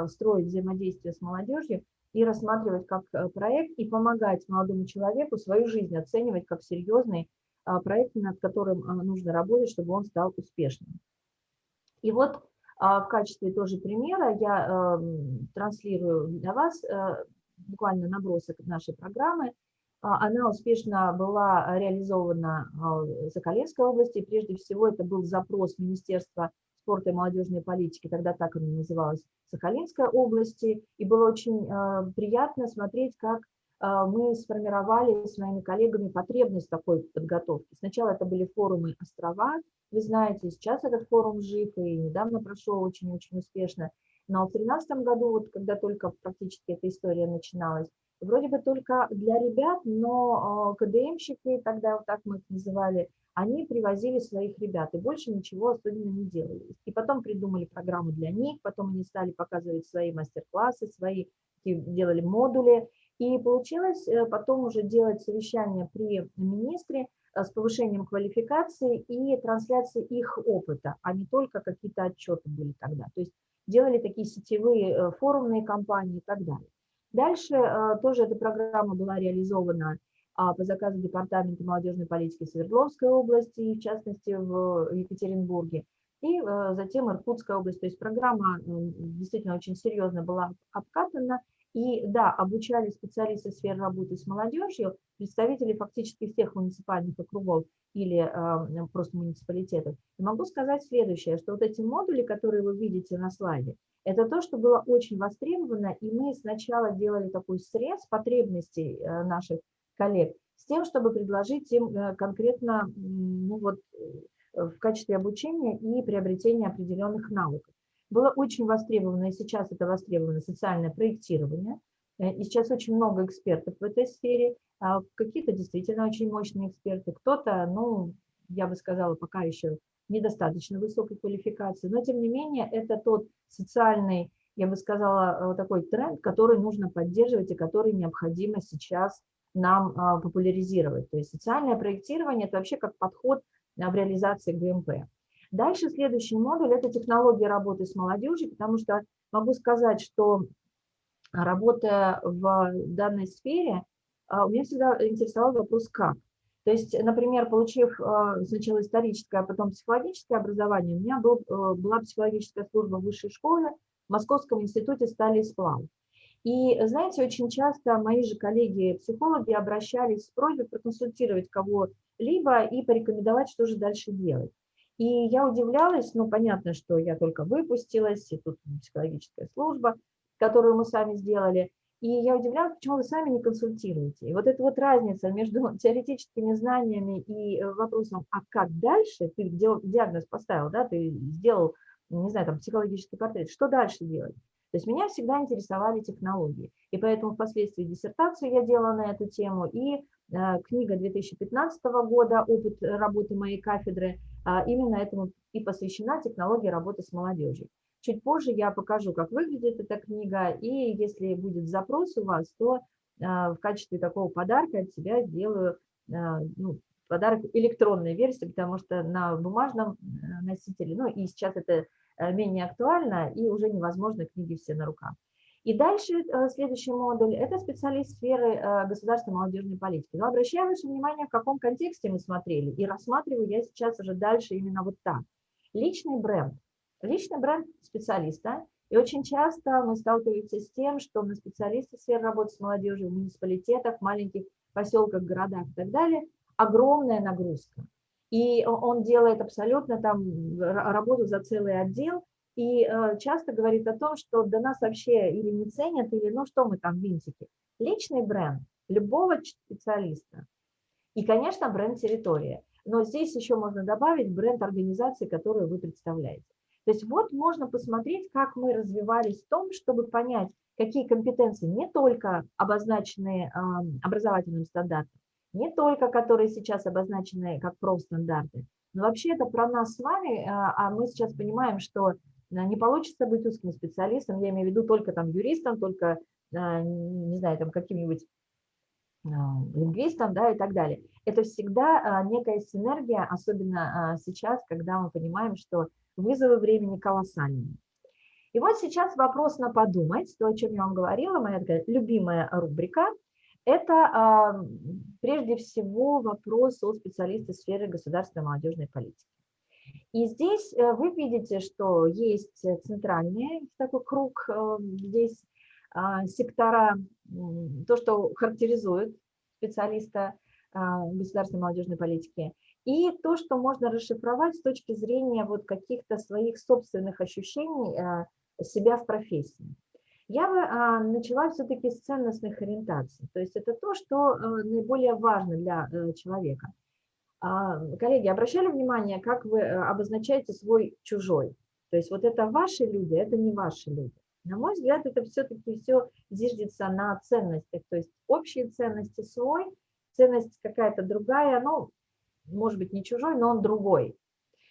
строить взаимодействие с молодежью и рассматривать как проект и помогать молодому человеку свою жизнь оценивать как серьезный проект, над которым нужно работать, чтобы он стал успешным. И вот в качестве тоже примера я эм, транслирую для вас э, буквально набросок нашей программы. А, она успешно была реализована а, в Соколенской области. Прежде всего, это был запрос Министерства спорта и молодежной политики, тогда так она называлась, Сахалинской области. И было очень э, приятно смотреть, как э, мы сформировали с моими коллегами потребность такой подготовки. Сначала это были форумы «Острова», вы знаете, сейчас этот форум жив и недавно прошел очень-очень успешно. Но в 2013 году, вот когда только практически эта история начиналась, вроде бы только для ребят, но а, КДМщики, тогда вот так мы их называли, они привозили своих ребят и больше ничего особенно не делали. И потом придумали программу для них, потом они стали показывать свои мастер-классы, свои делали модули. И получилось э, потом уже делать совещание при министре, Э, с повышением квалификации и трансляции их опыта, а не только какие-то отчеты были тогда. То есть делали такие сетевые э, форумные кампании и так далее. Дальше тоже эта программа была реализована а, по заказу Департамента молодежной политики Свердловской области, в частности в Екатеринбурге, и затем Иркутская область. То есть программа действительно очень серьезно была обкатана, и да, обучали специалисты сферы работы с молодежью, представители фактически всех муниципальных округов или э, просто муниципалитетов. И могу сказать следующее, что вот эти модули, которые вы видите на слайде, это то, что было очень востребовано, и мы сначала делали такой срез потребностей э, наших коллег, с тем, чтобы предложить им э, конкретно ну вот, в качестве обучения и приобретения определенных навыков. Было очень востребовано, и сейчас это востребовано, социальное проектирование. И сейчас очень много экспертов в этой сфере. А какие-то действительно очень мощные эксперты, кто-то, ну, я бы сказала, пока еще недостаточно высокой квалификации, но тем не менее это тот социальный, я бы сказала, такой тренд, который нужно поддерживать и который необходимо сейчас нам а, популяризировать. То есть социальное проектирование – это вообще как подход в реализации ГМП. Дальше следующий модуль – это технология работы с молодежью, потому что могу сказать, что работая в данной сфере, а, меня всегда интересовал вопрос «как?». То есть, например, получив а, сначала историческое, а потом психологическое образование, у меня был, э, была психологическая служба в высшей школе в Московском институте стали и. И, знаете, очень часто мои же коллеги-психологи обращались с просьбой проконсультировать кого-либо и порекомендовать, что же дальше делать. И я удивлялась, ну, понятно, что я только выпустилась, и тут психологическая служба, которую мы сами сделали, и я удивлялась, почему вы сами не консультируете. И вот эта вот разница между теоретическими знаниями и вопросом, а как дальше, ты диагноз поставил, да, ты сделал, не знаю, там, психологический портрет, что дальше делать? То есть меня всегда интересовали технологии, и поэтому впоследствии диссертацию я делала на эту тему, и э, книга 2015 года «Опыт работы моей кафедры» э, именно этому и посвящена технологии работы с молодежью. Чуть позже я покажу, как выглядит эта книга, и если будет запрос у вас, то э, в качестве такого подарка от себя сделаю э, ну, подарок электронной версии, потому что на бумажном э, носителе, ну и сейчас это Э, менее актуально и уже невозможно книги все на руках. И дальше э, следующий модуль – это специалист сферы э, государственной молодежной политики. Но обращаю ваше внимание, в каком контексте мы смотрели, и рассматриваю я сейчас уже дальше именно вот так. Личный бренд. Личный бренд специалиста. И очень часто мы сталкиваемся с тем, что на специалисты сферы работы с молодежью в муниципалитетах, маленьких поселках, городах и так далее огромная нагрузка и он делает абсолютно там работу за целый отдел, и э, часто говорит о том, что до нас вообще или не ценят, или ну что мы там, винтики. Личный бренд любого специалиста. И, конечно, бренд территория. Но здесь еще можно добавить бренд организации, которую вы представляете. То есть вот можно посмотреть, как мы развивались в том, чтобы понять, какие компетенции не только обозначены образовательным стандартом, не только которые сейчас обозначены как профстандарты, но вообще это про нас с вами, а, а мы сейчас понимаем, что не получится быть узким специалистом, я имею в виду только там юристом, только, а, не знаю, там каким-нибудь лингвистом, да, и так далее. Это всегда некая синергия, особенно сейчас, когда мы понимаем, что вызовы времени колоссальные. И вот сейчас вопрос на подумать, то, о чем я вам говорила, моя такая любимая рубрика – это прежде всего вопрос о специалисте сферы государственной молодежной политики. И здесь э, вы видите, что есть центральный такой круг, э, здесь а, сектора, то, что характеризует специалиста а, государственной молодежной политики, и то, что можно расшифровать с точки зрения вот каких-то своих собственных ощущений э, себя в профессии. Я бы а, начала все-таки с ценностных ориентаций. То есть это то, что э, наиболее важно для э, человека. А, коллеги, обращали внимание, как вы э, обозначаете свой чужой? То есть вот это ваши люди, это не ваши люди. На мой взгляд, это все-таки все зиждется на ценностях. То есть общие ценности свой, ценность какая-то другая, ну, может быть, не чужой, но он другой.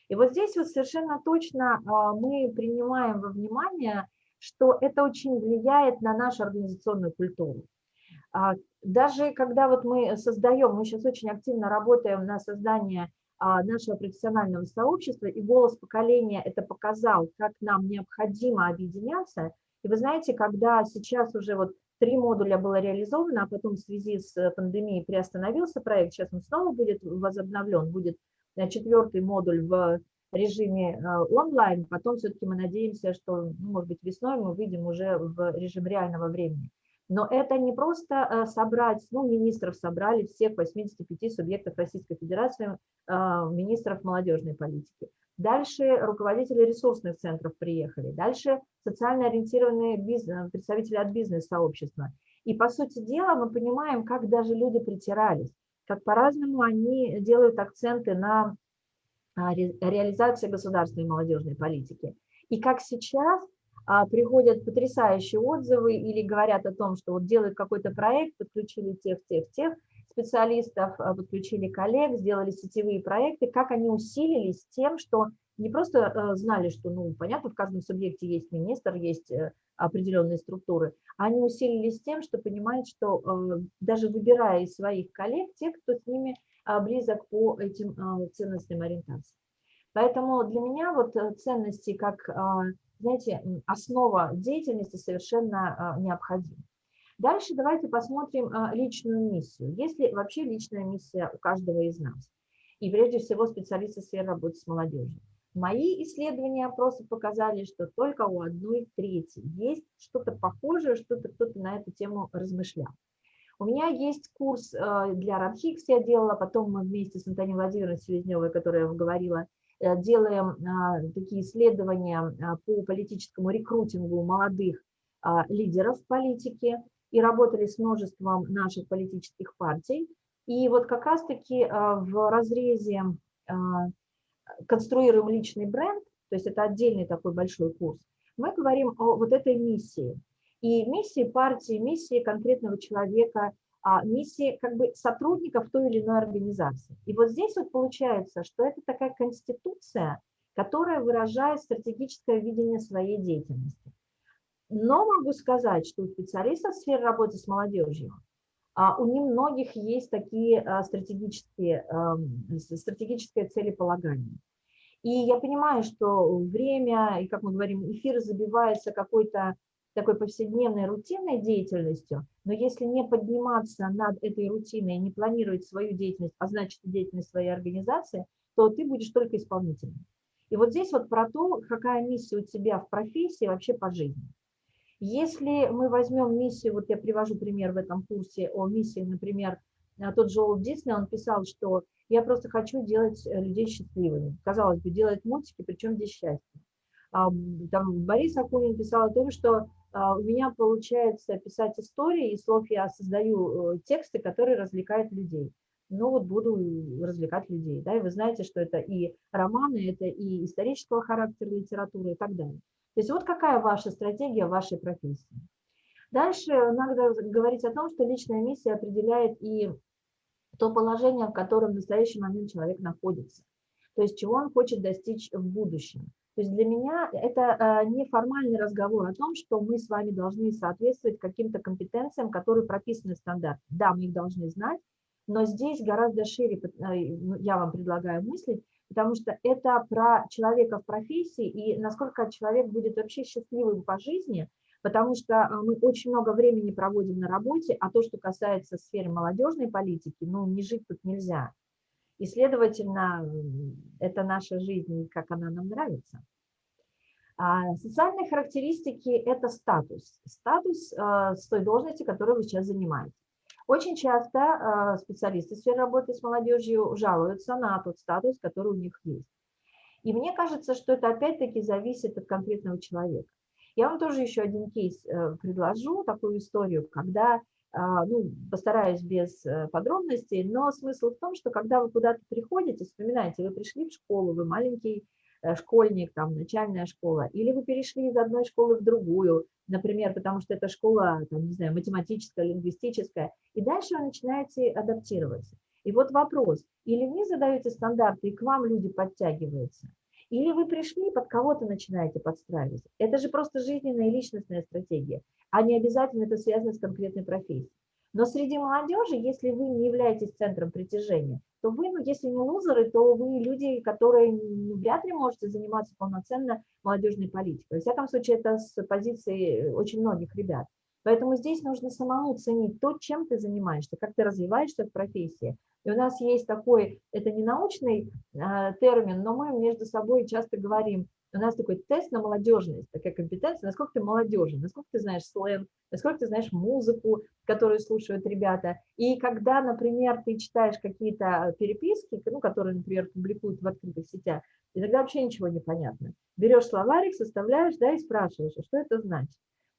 И вот здесь вот совершенно точно а, мы принимаем во внимание что это очень влияет на нашу организационную культуру. А, даже когда вот мы создаем, мы сейчас очень активно работаем на создание а, нашего профессионального сообщества, и голос поколения это показал, как нам необходимо объединяться. И вы знаете, когда сейчас уже вот три модуля было реализовано, а потом в связи с пандемией приостановился проект, сейчас он снова будет возобновлен, будет э, четвертый модуль в режиме э, онлайн, потом все-таки мы надеемся, что, ну, может быть, весной мы выйдем уже в режим реального времени. Но это не просто э, собрать, ну, министров собрали всех 85 субъектов Российской Федерации, э, министров молодежной политики. Дальше руководители ресурсных центров приехали. Дальше социально ориентированные бизнес, представители от бизнес-сообщества. И, по сути дела, мы понимаем, как даже люди притирались, как по-разному они делают акценты на а, реализации государственной молодежной политики. И как сейчас а, приходят потрясающие отзывы или говорят о том, что вот делают какой-то проект, подключили тех, тех, тех специалистов, а, подключили коллег, сделали сетевые проекты, как они усилились тем, что не просто э, знали, что, ну, понятно, в каждом субъекте есть министр, есть э, определенные структуры, а они усилились тем, что понимают, что э, даже выбирая из своих коллег тех, кто с ними близок по этим ценностным ориентациям. Поэтому для меня вот ценности как знаете, основа деятельности совершенно а, необходима. Дальше давайте посмотрим а, личную миссию. Есть ли вообще личная миссия у каждого из нас? И прежде всего специалисты сферы работы с молодежью. Мои исследования опроса показали, что только у одной трети есть что-то похожее, что-то кто-то на эту тему размышлял. У меня есть курс а, для Радхикс, я делала, потом мы вместе с Антонией Владимировной Селезневой, которая говорила, Э, делаем а, такие исследования а, по политическому рекрутингу молодых а, лидеров политики и работали с множеством наших политических партий. И вот как раз-таки в разрезе конструируем личный бренд, то есть это отдельный такой большой курс, мы говорим о вот этой миссии. И миссии партии, миссии конкретного человека, миссии как бы сотрудников той или иной организации. И вот здесь вот получается, что это такая конституция, которая выражает стратегическое видение своей деятельности. Но могу сказать, что у специалистов в сфере работы с молодежью а, у немногих есть такие а, стратегические, стратегическое целеполагание. И я понимаю, что время, и как мы говорим, эфир забивается какой-то такой повседневной рутинной деятельностью, но если не подниматься над этой рутиной и не планировать свою деятельность, а значит деятельность своей организации, то ты будешь только исполнителем. И вот здесь вот про то, какая миссия у тебя в профессии вообще по жизни. Если мы возьмем миссию, вот я привожу пример в этом курсе о миссии, например, тот же Олд Дисней, он писал, что я просто хочу делать э, людей счастливыми. Казалось бы, делать мультики, причем здесь счастье. Там Борис Акунин писал о том, что у меня получается писать истории, и слов я создаю э, тексты, которые развлекают людей. Ну вот буду развлекать людей, да, и вы знаете, что это и романы, это и исторического характера литературы и так далее. То есть вот какая ваша стратегия вашей профессии. Дальше надо говорить о том, что личная миссия определяет и то положение, в котором в настоящий момент человек находится, то есть чего он хочет достичь в будущем. То есть для меня это а, не формальный разговор о том, что мы с вами должны соответствовать каким-то компетенциям, которые прописаны в стандарте. Да, мы их должны знать, но здесь гораздо шире а, ну, я вам предлагаю мыслить, потому что это про человека в профессии и насколько человек будет вообще счастливым по жизни, потому что а, мы очень много времени проводим на работе, а то, что касается сферы молодежной политики, ну, не жить тут нельзя. И, следовательно, это наша жизнь, как она нам нравится. А социальные характеристики – это статус. Статус э, с той должности, которую вы сейчас занимаете. Очень часто э, специалисты в сфере работы с молодежью жалуются на тот статус, который у них есть. И мне кажется, что это опять-таки зависит от конкретного человека. Я вам тоже еще один кейс э, предложу, такую историю, когда а, ну, постараюсь без э, подробностей, но смысл в том, что когда вы куда-то приходите, вспоминайте, вы пришли в школу, вы маленький э, школьник, там, начальная школа, или вы перешли из одной школы в другую, например, потому что это школа, там, не знаю, математическая, лингвистическая, и дальше вы начинаете адаптироваться. И вот вопрос, или вы задаете стандарты, и к вам люди подтягиваются, или вы пришли, под кого-то начинаете подстраивать. Это же просто жизненная и личностная стратегия, а не обязательно это связано с конкретной профессией. Но среди молодежи, если вы не являетесь центром притяжения, то вы, ну, если не лузеры, то вы люди, которые вряд ли можете заниматься полноценно молодежной политикой. Во всяком случае, это с позиции очень многих ребят. Поэтому здесь нужно самому ценить то, чем ты занимаешься, как ты развиваешься в профессии. И у нас есть такой, это не научный э, термин, но мы между собой часто говорим, у нас такой тест на молодежность, такая компетенция, насколько ты молодежен, насколько ты знаешь сленг, насколько ты знаешь музыку, которую слушают ребята. И когда, например, ты читаешь какие-то переписки, ну, которые, например, публикуют в открытых сетях, иногда вообще ничего не понятно. Берешь словарик, составляешь, да, и спрашиваешь, а что это значит.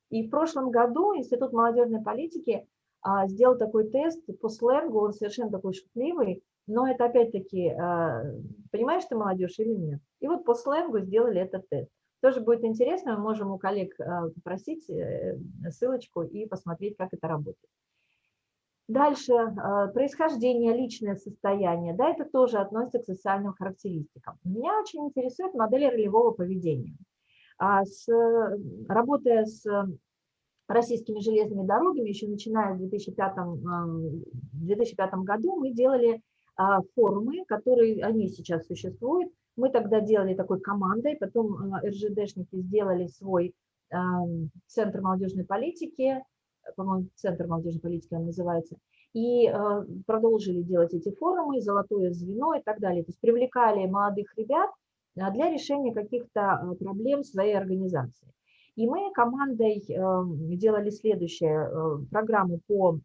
И в прошлом году Институт молодежной политики а, сделал такой тест по сленгу, он совершенно такой шутливый, но это опять-таки, а, понимаешь ты молодежь или нет? И вот по сленгу сделали этот тест. Тоже будет интересно, мы можем у коллег а, попросить э, ссылочку и посмотреть, как это работает. Дальше, происхождение, личное состояние, да, это тоже относится к социальным характеристикам. Меня очень интересует модель ролевого поведения. С, работая с российскими железными дорогами, еще начиная в 2005, 2005 году, мы делали а, форумы, которые, они сейчас существуют. Мы тогда делали такой командой, потом а, РЖДшники сделали свой Центр молодежной политики, по-моему, Центр молодежной политики он называется, и а, продолжили делать эти форумы, золотое звено и так далее. То есть привлекали молодых ребят для решения каких-то проблем своей организации. И мы командой эм, делали следующее, э, программу по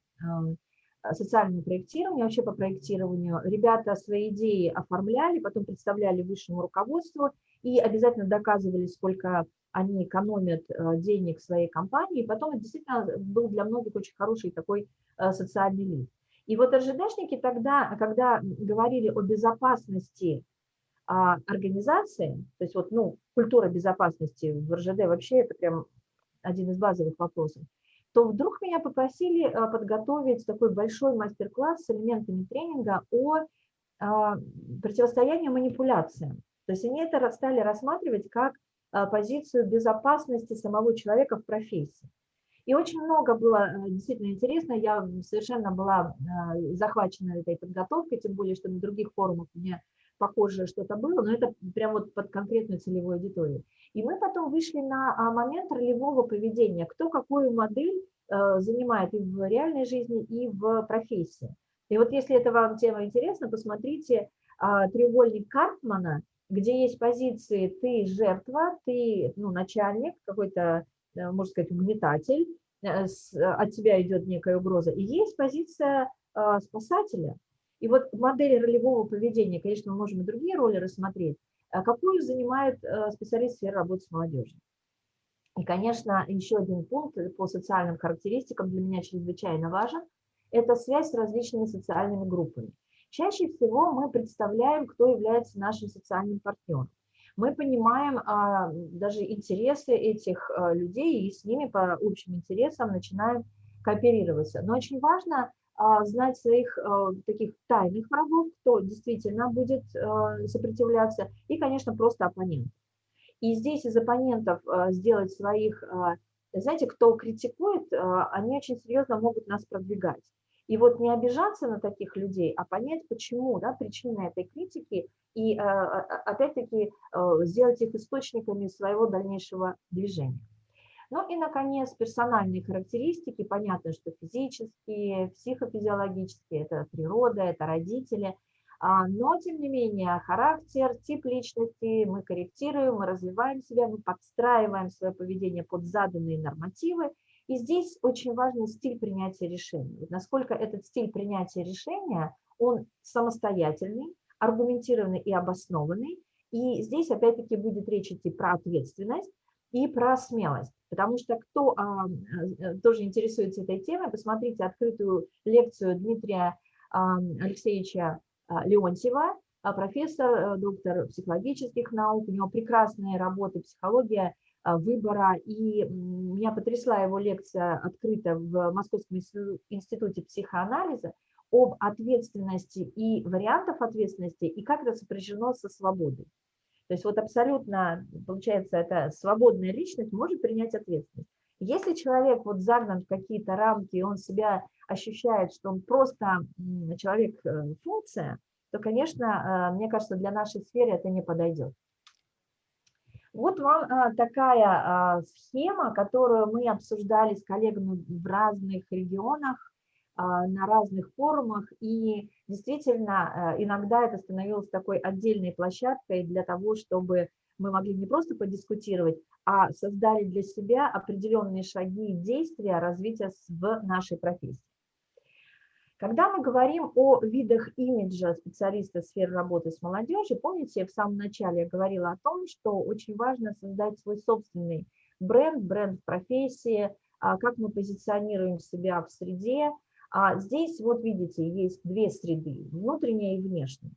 эм, социальному проектированию, вообще по проектированию. Ребята свои идеи оформляли, потом представляли высшему руководству и обязательно доказывали, сколько они экономят э, денег своей компании. И потом это действительно был для многих очень хороший такой э, социальный лифт. И вот РЖДшники тогда, когда говорили о безопасности а организации, то есть вот, ну, культура безопасности в РЖД вообще это прям один из базовых вопросов, то вдруг меня попросили а, подготовить такой большой мастер-класс с элементами тренинга о а, противостоянии манипуляциям. То есть они это стали рассматривать как а, позицию безопасности самого человека в профессии. И очень много было действительно интересно, я совершенно была захвачена этой подготовкой, тем более, что на других форумах у меня похожее что-то было, но это прям вот под конкретную целевую аудиторию. И мы потом вышли на а, момент ролевого поведения, кто какую модель э, занимает и в реальной жизни, и в профессии. И вот если это вам тема интересна, посмотрите а, треугольник Карпмана, где есть позиции «ты жертва», «ты ну, начальник», какой-то, э, можно сказать, угнетатель, э, от тебя идет некая угроза, и есть позиция спасателя – и вот модели ролевого поведения, конечно, мы можем и другие роли рассмотреть, а какую занимает э, специалист сферы работы с молодежью. И, конечно, еще один пункт по социальным характеристикам для меня чрезвычайно важен – это связь с различными социальными группами. Чаще всего мы представляем, кто является нашим социальным партнером. Мы понимаем а, даже интересы этих а, людей и с ними по общим интересам начинаем кооперироваться. Но очень важно знать своих а, таких тайных врагов, кто действительно будет а, сопротивляться, и, конечно, просто оппонент. И здесь из оппонентов сделать своих, знаете, кто критикует, они очень серьезно могут нас продвигать. И вот не обижаться на таких людей, а понять, почему, да, причины этой критики, и опять-таки сделать их источниками своего дальнейшего движения. Ну и, наконец, персональные характеристики. Понятно, что физические, психофизиологические, это природа, это родители. А, но, тем не менее, характер, тип личности мы корректируем, мы развиваем себя, мы подстраиваем свое поведение под заданные нормативы. И здесь очень важен стиль принятия решений. Насколько этот стиль принятия решения, он самостоятельный, аргументированный и обоснованный. И здесь опять-таки будет речь идти про ответственность и про смелость. Потому что кто а, э, тоже интересуется этой темой, посмотрите открытую лекцию Дмитрия а, Алексеевича а, Леонтьева, профессор, э, доктор психологических наук, у него прекрасные работы «Психология выбора», и меня потрясла его лекция открыта в Московском институте психоанализа об ответственности и вариантах ответственности, и как это сопряжено со свободой. То есть вот абсолютно, получается, это свободная личность может принять ответственность. Если человек вот загнан в какие-то рамки, он себя ощущает, что он просто человек-функция, э, то, конечно, э, мне кажется, для нашей сферы это не подойдет. Вот вам э, такая схема, которую мы обсуждали с коллегами в разных регионах, на разных форумах, и действительно э, иногда это становилось такой отдельной площадкой для того, чтобы мы могли не просто подискутировать, а создали для себя определенные шаги и действия развития в нашей профессии. Когда мы говорим о видах имиджа специалиста сферы работы с молодежью, помните, в самом начале я говорила о том, что очень важно создать свой собственный бренд, бренд профессии, а, как мы позиционируем себя в среде. А здесь, вот видите, есть две среды, внутренняя и внешняя.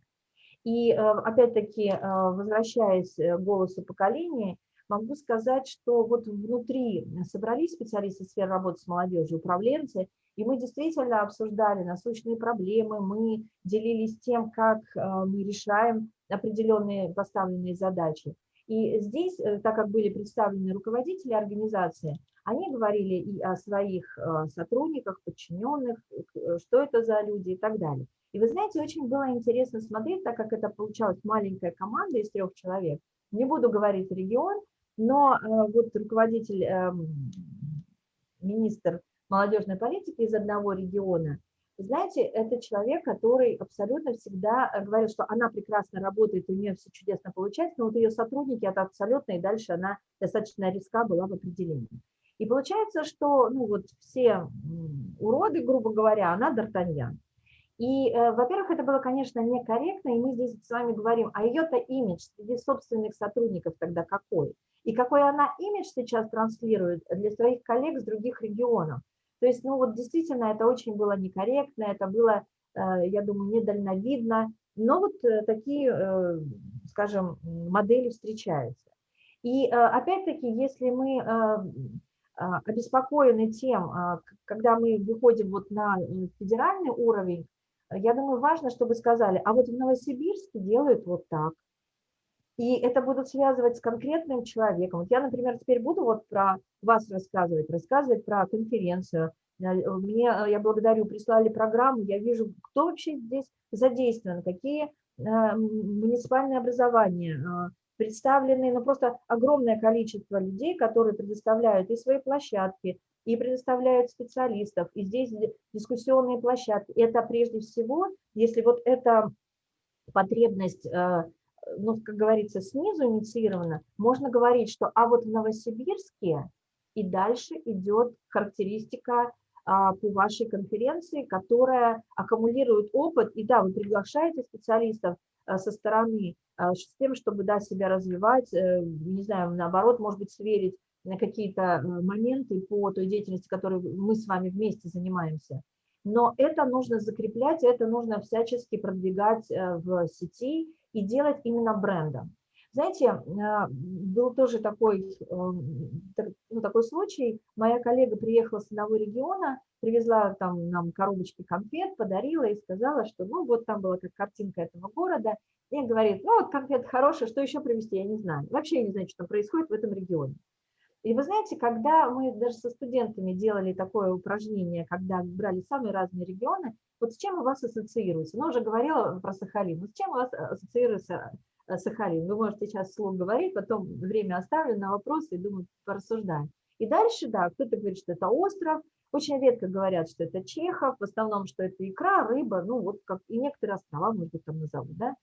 И э, опять-таки, э, возвращаясь к голосу поколения, могу сказать, что вот внутри собрались специалисты сферы работы с молодежью, управленцы, и мы действительно обсуждали насущные проблемы, мы делились тем, как э, мы решаем определенные поставленные задачи. И здесь, э, так как были представлены руководители организации, они говорили и о своих э, сотрудниках, подчиненных, что это за люди и так далее. И вы знаете, очень было интересно смотреть, так как это получалась маленькая команда из трех человек. Не буду говорить регион, но вот руководитель, эм, министр молодежной политики из одного региона, знаете, это человек, который абсолютно всегда э, говорит, что она прекрасно работает, у нее все чудесно получается, но вот ее сотрудники это абсолютно, и дальше она достаточно риска была в определении. И получается, что ну, вот все уроды, грубо говоря, она Д'Артаньян. И, э, во-первых, это было, конечно, некорректно, и мы здесь с вами говорим, а ее-то имидж среди собственных сотрудников тогда какой? И какой она имидж сейчас транслирует для своих коллег с других регионов? То есть, ну вот действительно, это очень было некорректно, это было, э, я думаю, недальновидно, но вот э, такие, скажем, модели встречаются. И опять-таки, если мы обеспокоены тем, когда мы выходим вот на федеральный уровень, я думаю, важно, чтобы сказали, а вот в Новосибирске делают вот так. И это будут связывать с конкретным человеком. Вот я, например, теперь буду вот про вас рассказывать, рассказывать про конференцию. Э, мне, э, я благодарю, прислали программу, я вижу, кто вообще здесь задействован, какие э, муниципальные образования представлены, ну просто огромное количество людей, которые предоставляют и свои площадки, и предоставляют специалистов, и здесь дискуссионные площадки. Это прежде всего, если вот эта потребность ну, как говорится, снизу инициировано, можно говорить, что а вот в Новосибирске и дальше идет характеристика а, по вашей конференции, которая аккумулирует опыт, и да, вы приглашаете специалистов со стороны а, с тем, чтобы да, себя развивать, а, не знаю, наоборот, может быть, сверить на какие-то э, моменты по той деятельности, которой мы с вами вместе занимаемся. Но это нужно закреплять, это нужно всячески продвигать э, в сети, и делать именно брендом. Знаете, а, был тоже такой, ну, такой случай. Моя коллега приехала с одного региона, привезла там нам коробочки конфет, подарила и сказала, что ну вот там была как картинка этого города. И говорит, ну вот конфет хорошие, что еще привезти, я не знаю. Вообще я не знаю, что там происходит в этом регионе. И вы знаете, когда мы даже со студентами делали такое упражнение, когда брали самые разные регионы, вот с чем у вас ассоциируется? Ну, уже говорила про Сахалин. Вот с чем у вас ассоциируется э, Сахалин? Вы можете сейчас вслух говорить, потом время оставлю на вопросы и, думаю, порассуждаем. И дальше, да, кто-то говорит, что это остров, очень редко говорят, что это Чехов, в основном, что это икра, рыба, ну вот как и некоторые острова, может быть, там назовут, да.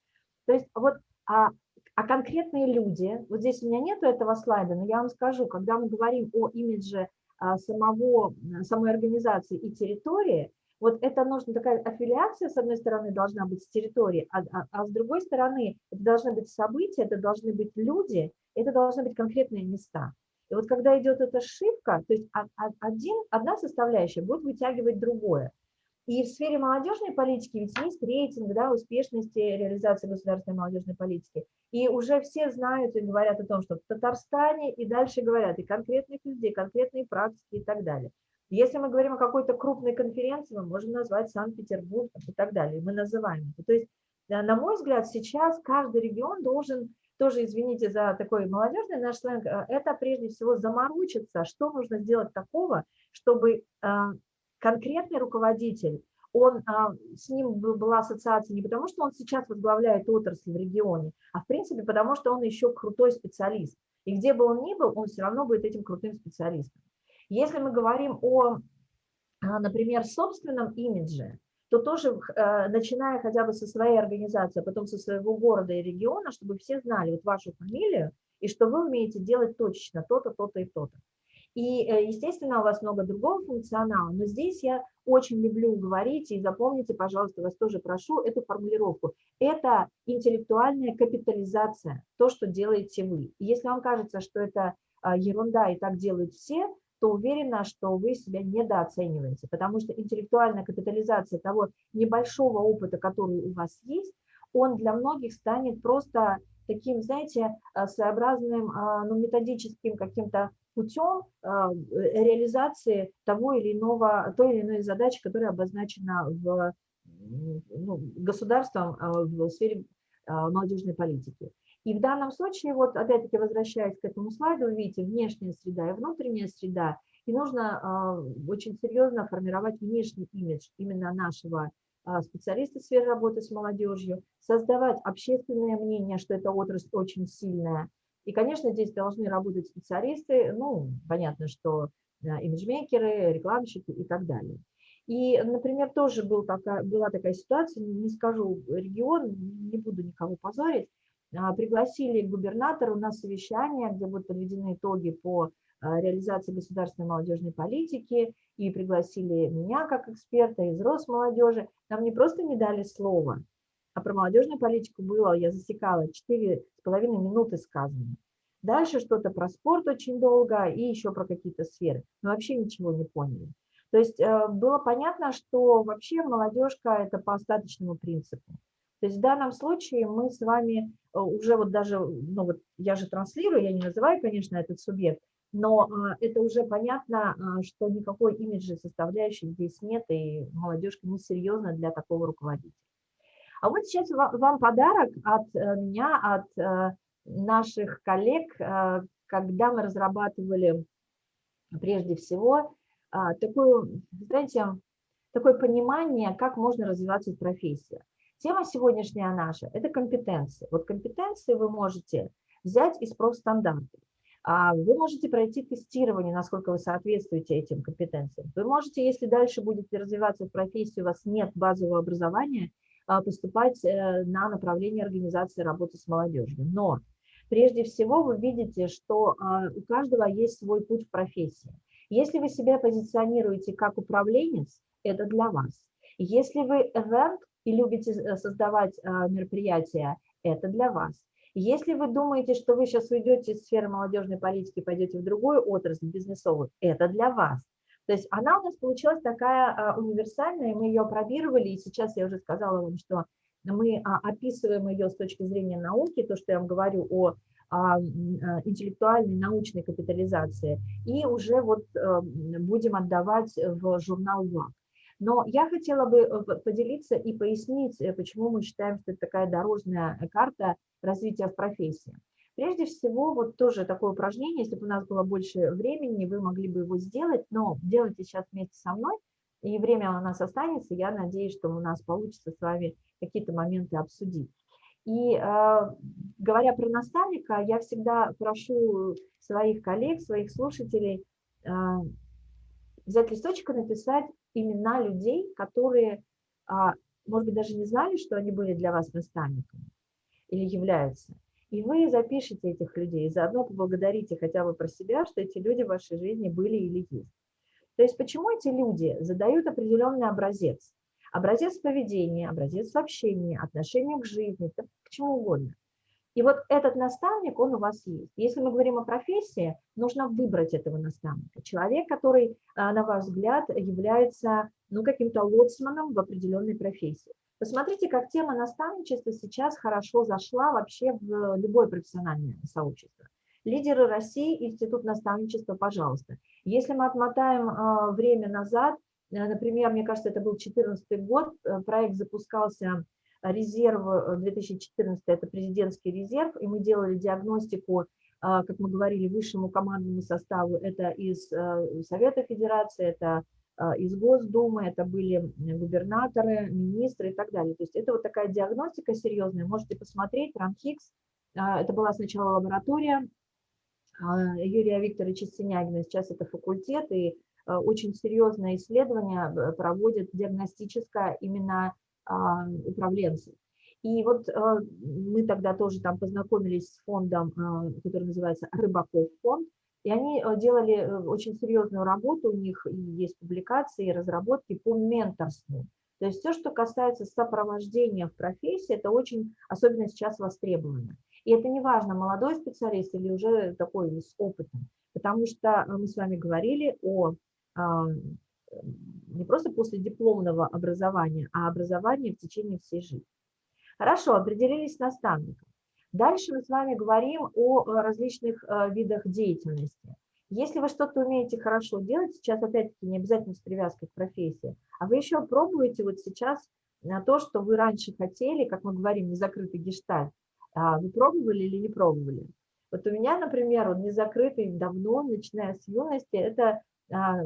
То есть вот, а, а конкретные люди, вот здесь у меня нету этого слайда, но я вам скажу, когда мы говорим о имидже а, самого, самой организации и территории, вот это нужно, такая аффилиация, с одной стороны, должна быть с территории, а, а, а с другой стороны, это должны быть события, это должны быть люди, это должны быть конкретные места. И вот когда идет эта ошибка, то есть один, одна составляющая будет вытягивать другое. И в сфере молодежной политики ведь есть рейтинг да, успешности реализации государственной молодежной политики. И уже все знают и говорят о том, что в Татарстане, и дальше говорят и конкретных людей, конкретные практики и так далее. Если мы говорим о какой-то крупной конференции, мы можем назвать Санкт-Петербург и так далее. Мы называем это. То есть, на мой взгляд, сейчас каждый регион должен, тоже извините за такой молодежный наш сленг, э, это прежде всего заморочиться, что нужно сделать такого, чтобы э, конкретный руководитель, он, а, с ним была ассоциация не потому, что он сейчас возглавляет отрасль в регионе, а в принципе потому, что он еще крутой специалист. И где бы он ни был, он все равно будет этим крутым специалистом. Если мы говорим о, а, например, собственном имидже, то тоже, э, начиная хотя бы со своей организации, а потом со своего города и региона, чтобы все знали вот вашу фамилию, и что вы умеете делать точно то-то, то-то и то-то. И, э, естественно, у вас много другого функционала, но здесь я очень люблю говорить, и запомните, пожалуйста, вас тоже прошу эту формулировку. Это интеллектуальная капитализация, то, что делаете вы. Если вам кажется, что это ерунда и так делают все, то уверена, что вы себя недооцениваете, потому что интеллектуальная капитализация того небольшого опыта, который у вас есть, он для многих станет просто таким, знаете, э, своеобразным а, ну, методическим каким-то путем а, реализации того или иного, той или иной задачи, которая обозначена в, ну, государством а, в сфере молодежной политики. И в данном случае, вот опять-таки возвращаясь к этому слайду, вы видите внешняя среда и внутренняя среда, и нужно очень серьезно формировать внешний имидж именно нашего а, специалисты в сфере работы с молодежью, создавать общественное мнение, что эта отрасль очень сильная. И, конечно, здесь должны работать специалисты, ну, понятно, что имиджмейкеры, рекламщики и так далее. И, например, тоже был такая, была такая ситуация, не скажу регион, не буду никого позорить, а, пригласили губернатора на совещание, где будут подведены итоги по а, реализации государственной молодежной политики, и пригласили меня как эксперта из Росмолодежи. Нам не просто не дали слова, а про молодежную политику было, я засекала, 4,5 минуты сказано. Дальше что-то про спорт очень долго и еще про какие-то сферы. Мы вообще ничего не поняли. То есть э, было понятно, что вообще молодежка – это по остаточному принципу. То есть в данном случае мы с вами э, уже вот даже, ну вот я же транслирую, я не называю, конечно, этот субъект, но а, это уже понятно, а, что никакой имиджи составляющей здесь нет, и молодежка несерьезна для такого руководителя. А вот сейчас вам подарок от э, меня, от э, наших коллег, когда мы разрабатывали прежде всего а, такое, знаете, такое понимание, как можно развиваться в профессии. Тема сегодняшняя наша – это компетенции. Вот компетенции вы можете взять из профстандартов. А вы можете пройти тестирование, насколько вы соответствуете этим компетенциям. Вы можете, если дальше будете развиваться в профессии, у вас нет базового образования, а, поступать э, на направление организации работы с молодежью. Но прежде всего вы видите, что а, у каждого есть свой путь в профессии. Если вы себя позиционируете как управленец, это для вас. Если вы event и любите э, создавать а, мероприятия, это для вас. Если вы думаете, что вы сейчас уйдете из сферы молодежной политики, пойдете в другую отрасль бизнесовую, это для вас. То есть она у нас получилась такая а, универсальная, мы ее опробировали, и сейчас я уже сказала вам, что мы а, описываем ее с точки зрения науки, то, что я вам говорю о интеллектуальной научной капитализации, и уже вот э, будем отдавать в журнал ВАК. Но я хотела бы э, поделиться и пояснить, э, почему мы считаем, что это такая дорожная карта развития в профессии. Прежде всего, вот тоже такое упражнение, если бы у нас было больше времени, вы могли бы его сделать, но делайте сейчас вместе со мной, и время у нас останется, я надеюсь, что у нас получится с вами какие-то моменты обсудить. И э, говоря про наставника, я всегда прошу своих коллег, своих слушателей э, взять листочек и написать имена людей, которые, э, может быть, даже не знали, что они были для вас наставниками или являются. И вы запишите этих людей, и заодно поблагодарите хотя бы про себя, что эти люди в вашей жизни были или есть. То есть почему эти люди задают определенный образец? Образец поведения, образец общения, отношения к жизни, к чему угодно. И вот этот наставник, он у вас есть. Если мы говорим о профессии, нужно выбрать этого наставника. Человек, который, а, на ваш взгляд, является ну, каким-то лоцманом в определенной профессии. Посмотрите, как тема наставничества сейчас хорошо зашла вообще в любое профессиональное сообщество. Лидеры России, Институт наставничества, пожалуйста. Если мы отмотаем а, время назад, э, например, мне кажется, это был 2014 год, э, проект запускался резерв 2014, э, это президентский резерв, и мы делали диагностику, а, как мы говорили, высшему командному составу, это из Совета Федерации, это а, из Госдумы, это были губернаторы, министры и так далее. То есть это вот такая диагностика серьезная. Можете посмотреть, Ранхикс, а, это была сначала лаборатория а, Юрия Викторовича Синягина, сейчас это факультет, и очень серьезное исследование э, проводит диагностическое именно управленцы. И вот мы тогда тоже там познакомились с фондом, который называется «Рыбаков фонд», и они делали э, очень серьезную работу, у них есть публикации, разработки по менторству. То есть все, что касается сопровождения в профессии, это очень, особенно сейчас востребовано. И это не важно, молодой специалист или уже такой с опытом, потому что мы с вами говорили о а, не просто после дипломного образования, а образования в течение всей жизни. Хорошо, определились с наставником. Дальше мы с вами говорим о различных э, видах деятельности. Если вы что-то умеете хорошо делать, сейчас опять-таки не обязательно с привязкой к профессии, а вы еще пробуете вот сейчас на то, что вы раньше хотели, как мы говорим, незакрытый гештальт, а вы пробовали или не пробовали? Вот у меня, например, он незакрытый давно, начиная с юности, это а,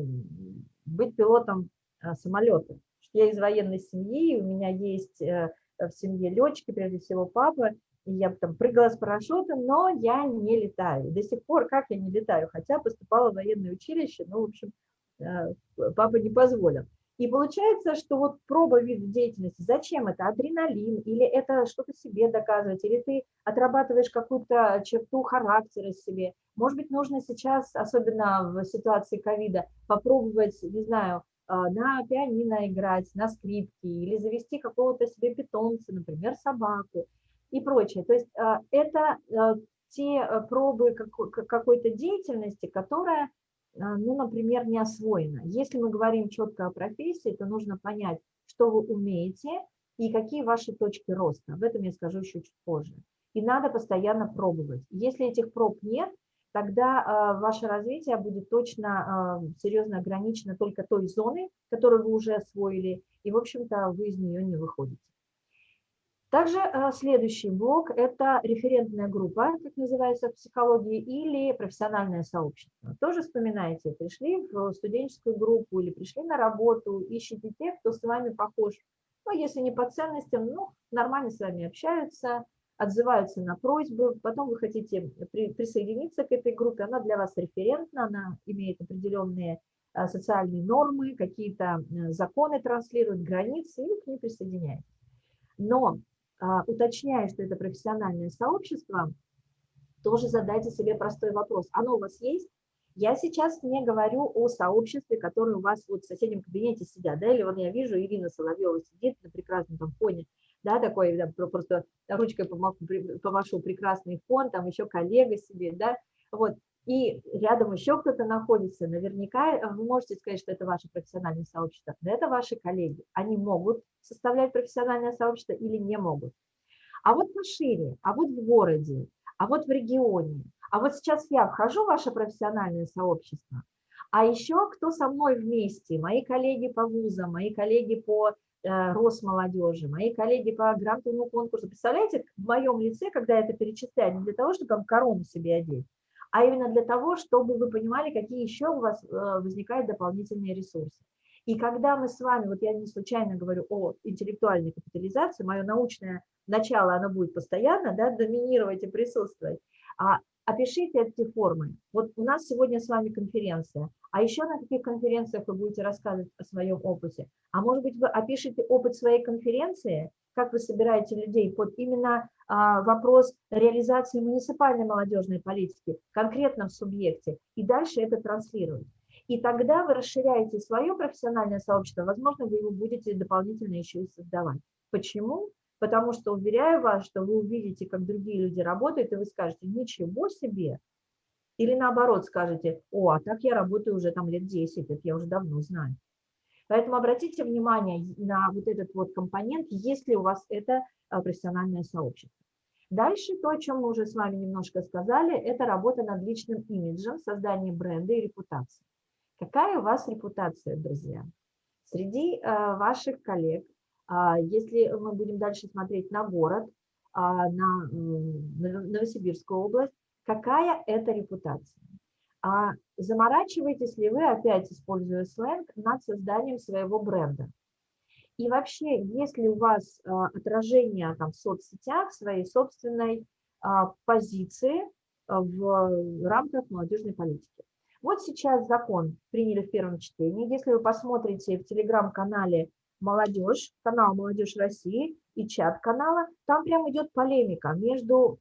быть пилотом а, самолета. Я из военной семьи, у меня есть э, в семье летчики, прежде всего папа, я там прыгала с парашютом, но я не летаю. До сих пор как я не летаю, хотя поступала в военное училище, но, в общем, э, папа не позволил. И получается, что вот проба вида деятельности, зачем это? Адреналин, или это что-то себе доказывать, или ты отрабатываешь какую-то черту характера себе. Может быть, нужно сейчас, особенно в ситуации ковида, попробовать, не знаю, а, на пианино играть, на скрипке, или завести какого-то себе питомца, например, собаку и прочее. То есть а, это а, те пробы какой-то деятельности, которая ну, например, не освоено. Если мы говорим четко о профессии, то нужно понять, что вы умеете и какие ваши точки роста. Об этом я скажу еще чуть позже. И надо постоянно пробовать. Если этих проб нет, тогда э, ваше развитие будет точно э, серьезно ограничено только той зоной, которую вы уже освоили, и, в общем-то, вы из нее не выходите. Также э, следующий блок – это референтная группа, как называется в психологии, или профессиональное сообщество. Тоже вспоминайте, пришли в студенческую группу или пришли на работу, ищите тех, кто с вами похож. Ну, если не по ценностям, ну, нормально с вами общаются, отзываются на просьбы, потом вы хотите при, присоединиться к этой группе, она для вас референтна, она имеет определенные э, социальные нормы, какие-то э, законы транслирует, границы, и вы к ней присоединяетесь. Но а, уточняя, что это профессиональное сообщество, тоже задайте себе простой вопрос. Оно у вас есть? Я сейчас не говорю о сообществе, которое у вас вот в соседнем кабинете сидят, да, или вот я вижу, Ирина Соловьева сидит на прекрасном там фоне, да, такой, да, просто ручкой помашу, помашу прекрасный фон, там еще коллега себе, да, вот, и рядом еще кто-то находится, наверняка э, вы можете сказать, что это ваше профессиональное сообщество, но это ваши коллеги. Они могут составлять профессиональное сообщество или не могут. А вот пошире, а вот в городе, а вот в регионе, а вот сейчас я вхожу в ваше профессиональное сообщество, а еще кто со мной вместе, мои коллеги по вузам, мои коллеги по э, Росмолодежи, мои коллеги по грантовому конкурсу. Представляете, в моем лице, когда это перечисляю, не для того, чтобы там корону себе одеть, а именно для того, чтобы вы понимали, какие еще у вас э, возникают дополнительные ресурсы. И когда мы с вами, вот я не случайно говорю о интеллектуальной капитализации, мое научное начало, оно будет постоянно да, доминировать и присутствовать, а опишите эти формы. Вот у нас сегодня с вами конференция, а еще на каких конференциях вы будете рассказывать о своем опыте? А может быть, вы опишите опыт своей конференции, как вы собираете людей под именно а, вопрос реализации муниципальной молодежной политики конкретно в субъекте, и дальше это транслировать. И тогда вы расширяете свое профессиональное сообщество, возможно, вы его будете дополнительно еще и создавать. Почему? Потому что, уверяю вас, что вы увидите, как другие люди работают, и вы скажете, ничего себе, или наоборот скажете, о, а так я работаю уже там лет 10, это я уже давно знаю. Поэтому обратите внимание на вот этот вот компонент, если у вас это а, профессиональное сообщество. Дальше то, о чем мы уже с вами немножко сказали, это работа над личным имиджем, создание бренда и репутации. Какая у вас репутация, друзья? Среди а, ваших коллег, а, если мы будем дальше смотреть на город, на Новосибирскую область, какая это репутация? А заморачиваетесь ли вы, опять используя сленг, над созданием своего бренда? И вообще, есть ли у вас а, отражение там, в соцсетях своей собственной а, позиции а, в рамках молодежной политики? Вот сейчас закон приняли в первом чтении. Если вы посмотрите в телеграм-канале «Молодежь», канал «Молодежь России» и чат канала, там прям идет полемика между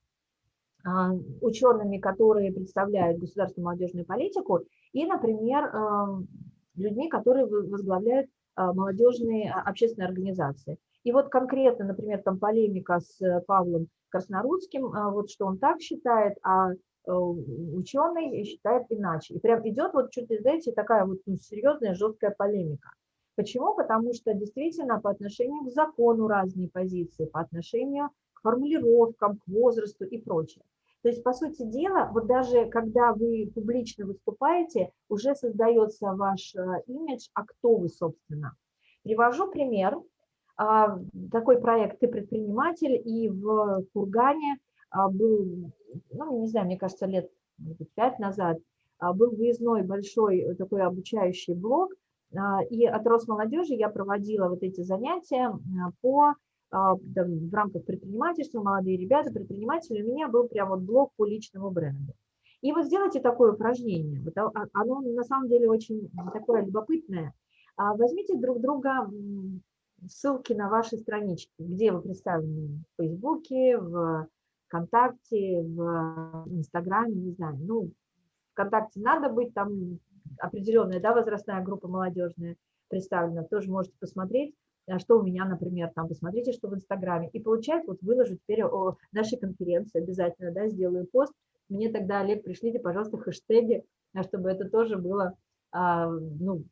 учеными, которые представляют государственную молодежную политику, и, например, а, людьми, которые возглавляют а, молодежные общественные организации. И вот конкретно, например, там полемика с э, Павлом Краснорудским, а, вот что он так считает, а э, ученый считает иначе. И прям идет вот чуть ли, знаете, такая вот ну, серьезная, жесткая полемика. Почему? Потому что действительно по отношению к закону разные позиции, по отношению формулировкам, к возрасту и прочее. То есть, по сути дела, вот даже когда вы публично выступаете, уже создается ваш э, имидж, а кто вы, собственно. Привожу пример. А, такой проект «Ты предприниматель», и в Кургане а, был, ну, не знаю, мне кажется, лет пять назад, а, был выездной большой такой обучающий блок, и от Росмолодежи я проводила вот эти занятия по в рамках предпринимательства, молодые ребята, предприниматели, у меня был прям вот блок по личному бренду. И вот сделайте такое упражнение, оно на самом деле очень такое любопытное. Возьмите друг друга ссылки на ваши странички, где вы представлены в Фейсбуке, в ВКонтакте, в Инстаграме, не знаю. Ну, ВКонтакте надо быть, там определенная да, возрастная группа молодежная представлена, тоже можете посмотреть, а что у меня, например, там, посмотрите, что в Инстаграме. И получается, вот выложу теперь о нашей конференции обязательно, да, сделаю пост. Мне тогда, Олег, пришлите, пожалуйста, хэштеги, а, чтобы это тоже было, а, ну,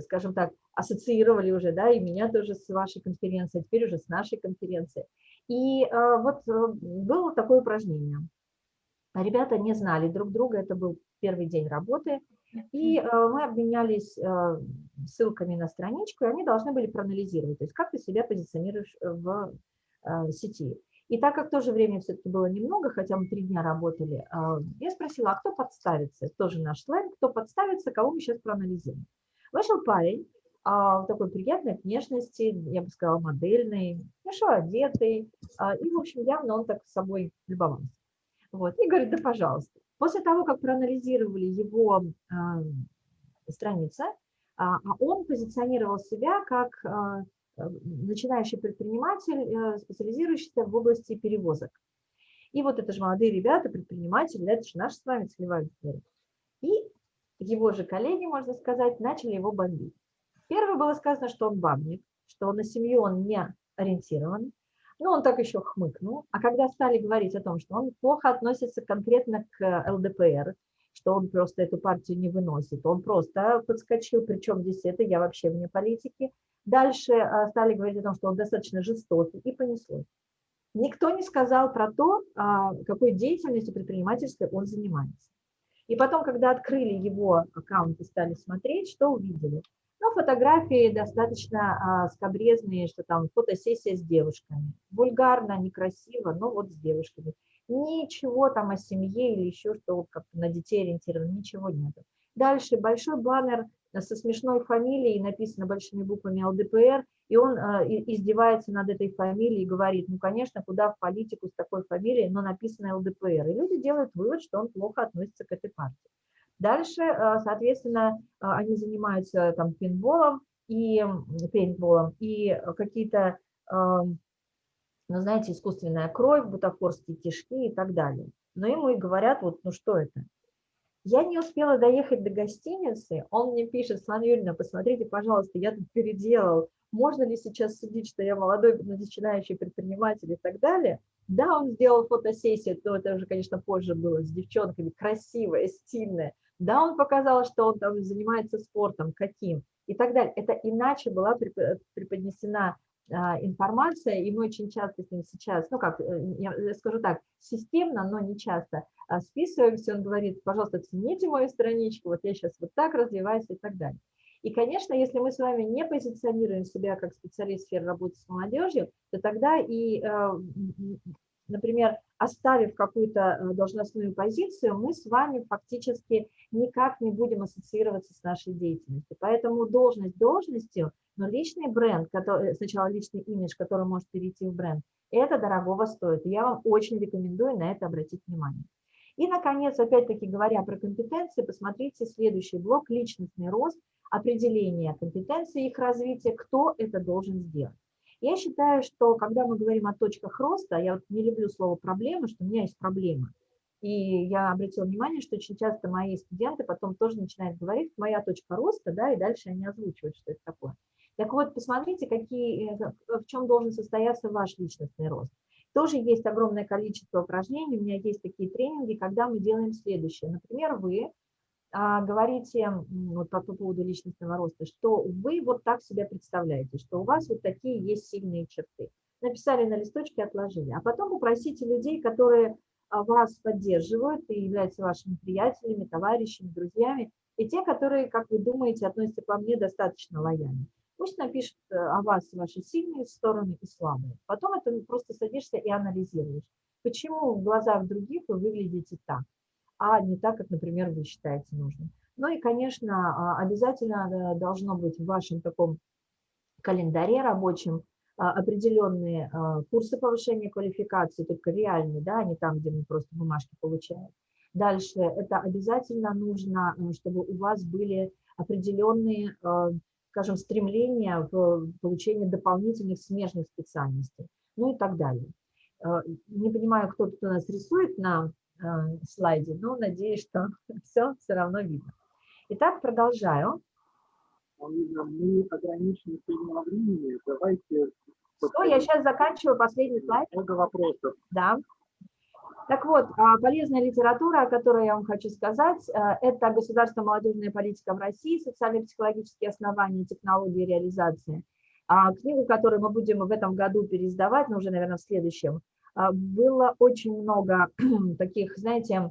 скажем так, ассоциировали уже, да, и меня тоже с вашей конференцией, теперь уже с нашей конференцией. И э, вот э, было такое упражнение. Ребята не знали друг друга, это был первый день работы, и э, мы обменялись ссылками на страничку, и они должны были проанализировать, то есть как ты себя позиционируешь в сети. И так как тоже времени все-таки было немного, хотя мы три дня работали, я спросила, а кто подставится? Тоже наш сленг, кто подставится, кого мы сейчас проанализируем. Вышел парень, а, такой приятной внешности, я бы сказала, модельный, хорошо одетый, и, в общем, явно он так с собой любовался. Вот, и говорит, да, пожалуйста. После того, как проанализировали его а, страницы, а, а он позиционировал себя как а, начинающий предприниматель, э, специализирующийся в области перевозок. И вот это же молодые ребята, предприниматели, это же наша с вами целевая. И его же коллеги, можно сказать, начали его бомбить. Первое было сказано, что он бабник, что на семью он не ориентирован, но он так еще хмыкнул. А когда стали говорить о том, что он плохо относится конкретно к ЛДПР, что он просто эту партию не выносит, он просто подскочил, причем здесь это, я вообще вне политики. Дальше а, стали говорить о том, что он достаточно жестокий, и понеслось. Никто не сказал про то, а, какой деятельностью предпринимательской он занимается. И потом, когда открыли его аккаунт и стали смотреть, что увидели? Ну, фотографии достаточно а, скобрезные, что там фотосессия с девушками. Вульгарно, некрасиво, но вот с девушками. Ничего там о семье или еще что как на детей ориентировано, ничего нет. Дальше большой баннер со смешной фамилией, написано большими буквами ЛДПР, и он э, издевается над этой фамилией и говорит, ну, конечно, куда в политику с такой фамилией, но написано ЛДПР. И люди делают вывод, что он плохо относится к этой партии. Дальше, э, соответственно, э, они занимаются там пейнтболом и пейнтболом, и какие-то, эм, ну, знаете, искусственная кровь, бутафорские кишки и так далее. Но ему и говорят, вот, ну, что это? Я не успела доехать до гостиницы, он мне пишет, Слава Юрьевна, посмотрите, пожалуйста, я тут переделал, можно ли сейчас судить, что я молодой начинающий предприниматель и так далее. Да, он сделал фотосессию, но это уже, конечно, позже было, с девчонками, красивая, стильная. Да, он показал, что он там занимается спортом, каким и так далее. Это иначе была преподнесена а, информация, и мы очень часто с ним сейчас, ну как, э, я скажу так, системно, но не часто а, списываемся, он говорит, пожалуйста, цените мою страничку, вот я сейчас вот так развиваюсь и так далее. И, конечно, если мы с вами не позиционируем себя как специалист сферы работы с молодежью, то тогда и э, например, оставив какую-то э, должностную позицию, мы с вами фактически никак не будем ассоциироваться с нашей деятельностью. Поэтому должность должностью, но личный бренд, который, сначала личный имидж, который может перейти в бренд, это дорогого стоит. Я вам очень рекомендую на это обратить внимание. И, наконец, опять-таки говоря про компетенции, посмотрите следующий блок – личностный рост, определение компетенций, их развития, кто это должен сделать. Я считаю, что когда мы говорим о точках роста, я вот не люблю слово «проблема», что у меня есть проблема. И я обратила внимание, что очень часто мои студенты потом тоже начинают говорить, моя точка роста, да, и дальше они озвучивают, что это такое. Так вот, посмотрите, какие, э, в чем должен состояться ваш личностный рост. Тоже есть огромное количество упражнений, у меня есть такие тренинги, когда мы делаем следующее. Например, вы говорите вот по, по поводу личностного роста, что вы вот так себя представляете, что у вас вот такие есть сильные черты. Написали на листочке, отложили. А потом попросите людей, которые а, вас поддерживают и являются вашими приятелями, товарищами, друзьями, и те, которые, как вы думаете, относятся к вам недостаточно лояльно. Пусть напишут э, о вас ваши сильные стороны и слабые. Потом это просто садишься и анализируешь. Почему в глазах других вы выглядите так, а не так, как, например, вы считаете нужным. Ну и, конечно, а, обязательно должно быть в вашем таком календаре рабочем а, определенные а, курсы повышения квалификации, только реальные, да, не там, где мы просто бумажки получаем. Дальше это обязательно нужно, э, чтобы у вас были определенные, скажем, стремления в получении дополнительных смежных специальностей, ну и так далее. Не понимаю, кто тут у нас рисует на слайде, но надеюсь, что все все равно видно. Итак, продолжаю. Мы ограничены сильного времени. Давайте... Что, я сейчас заканчиваю последний слайд. Много вопросов. Да. Так вот, а, полезная литература, о которой я вам хочу сказать, э, это «Государственная молодежная политика в России. Социально-психологические основания технологии реализации». А, книгу, которую мы будем в этом году переиздавать, но уже, наверное, в следующем, было очень много таких, знаете,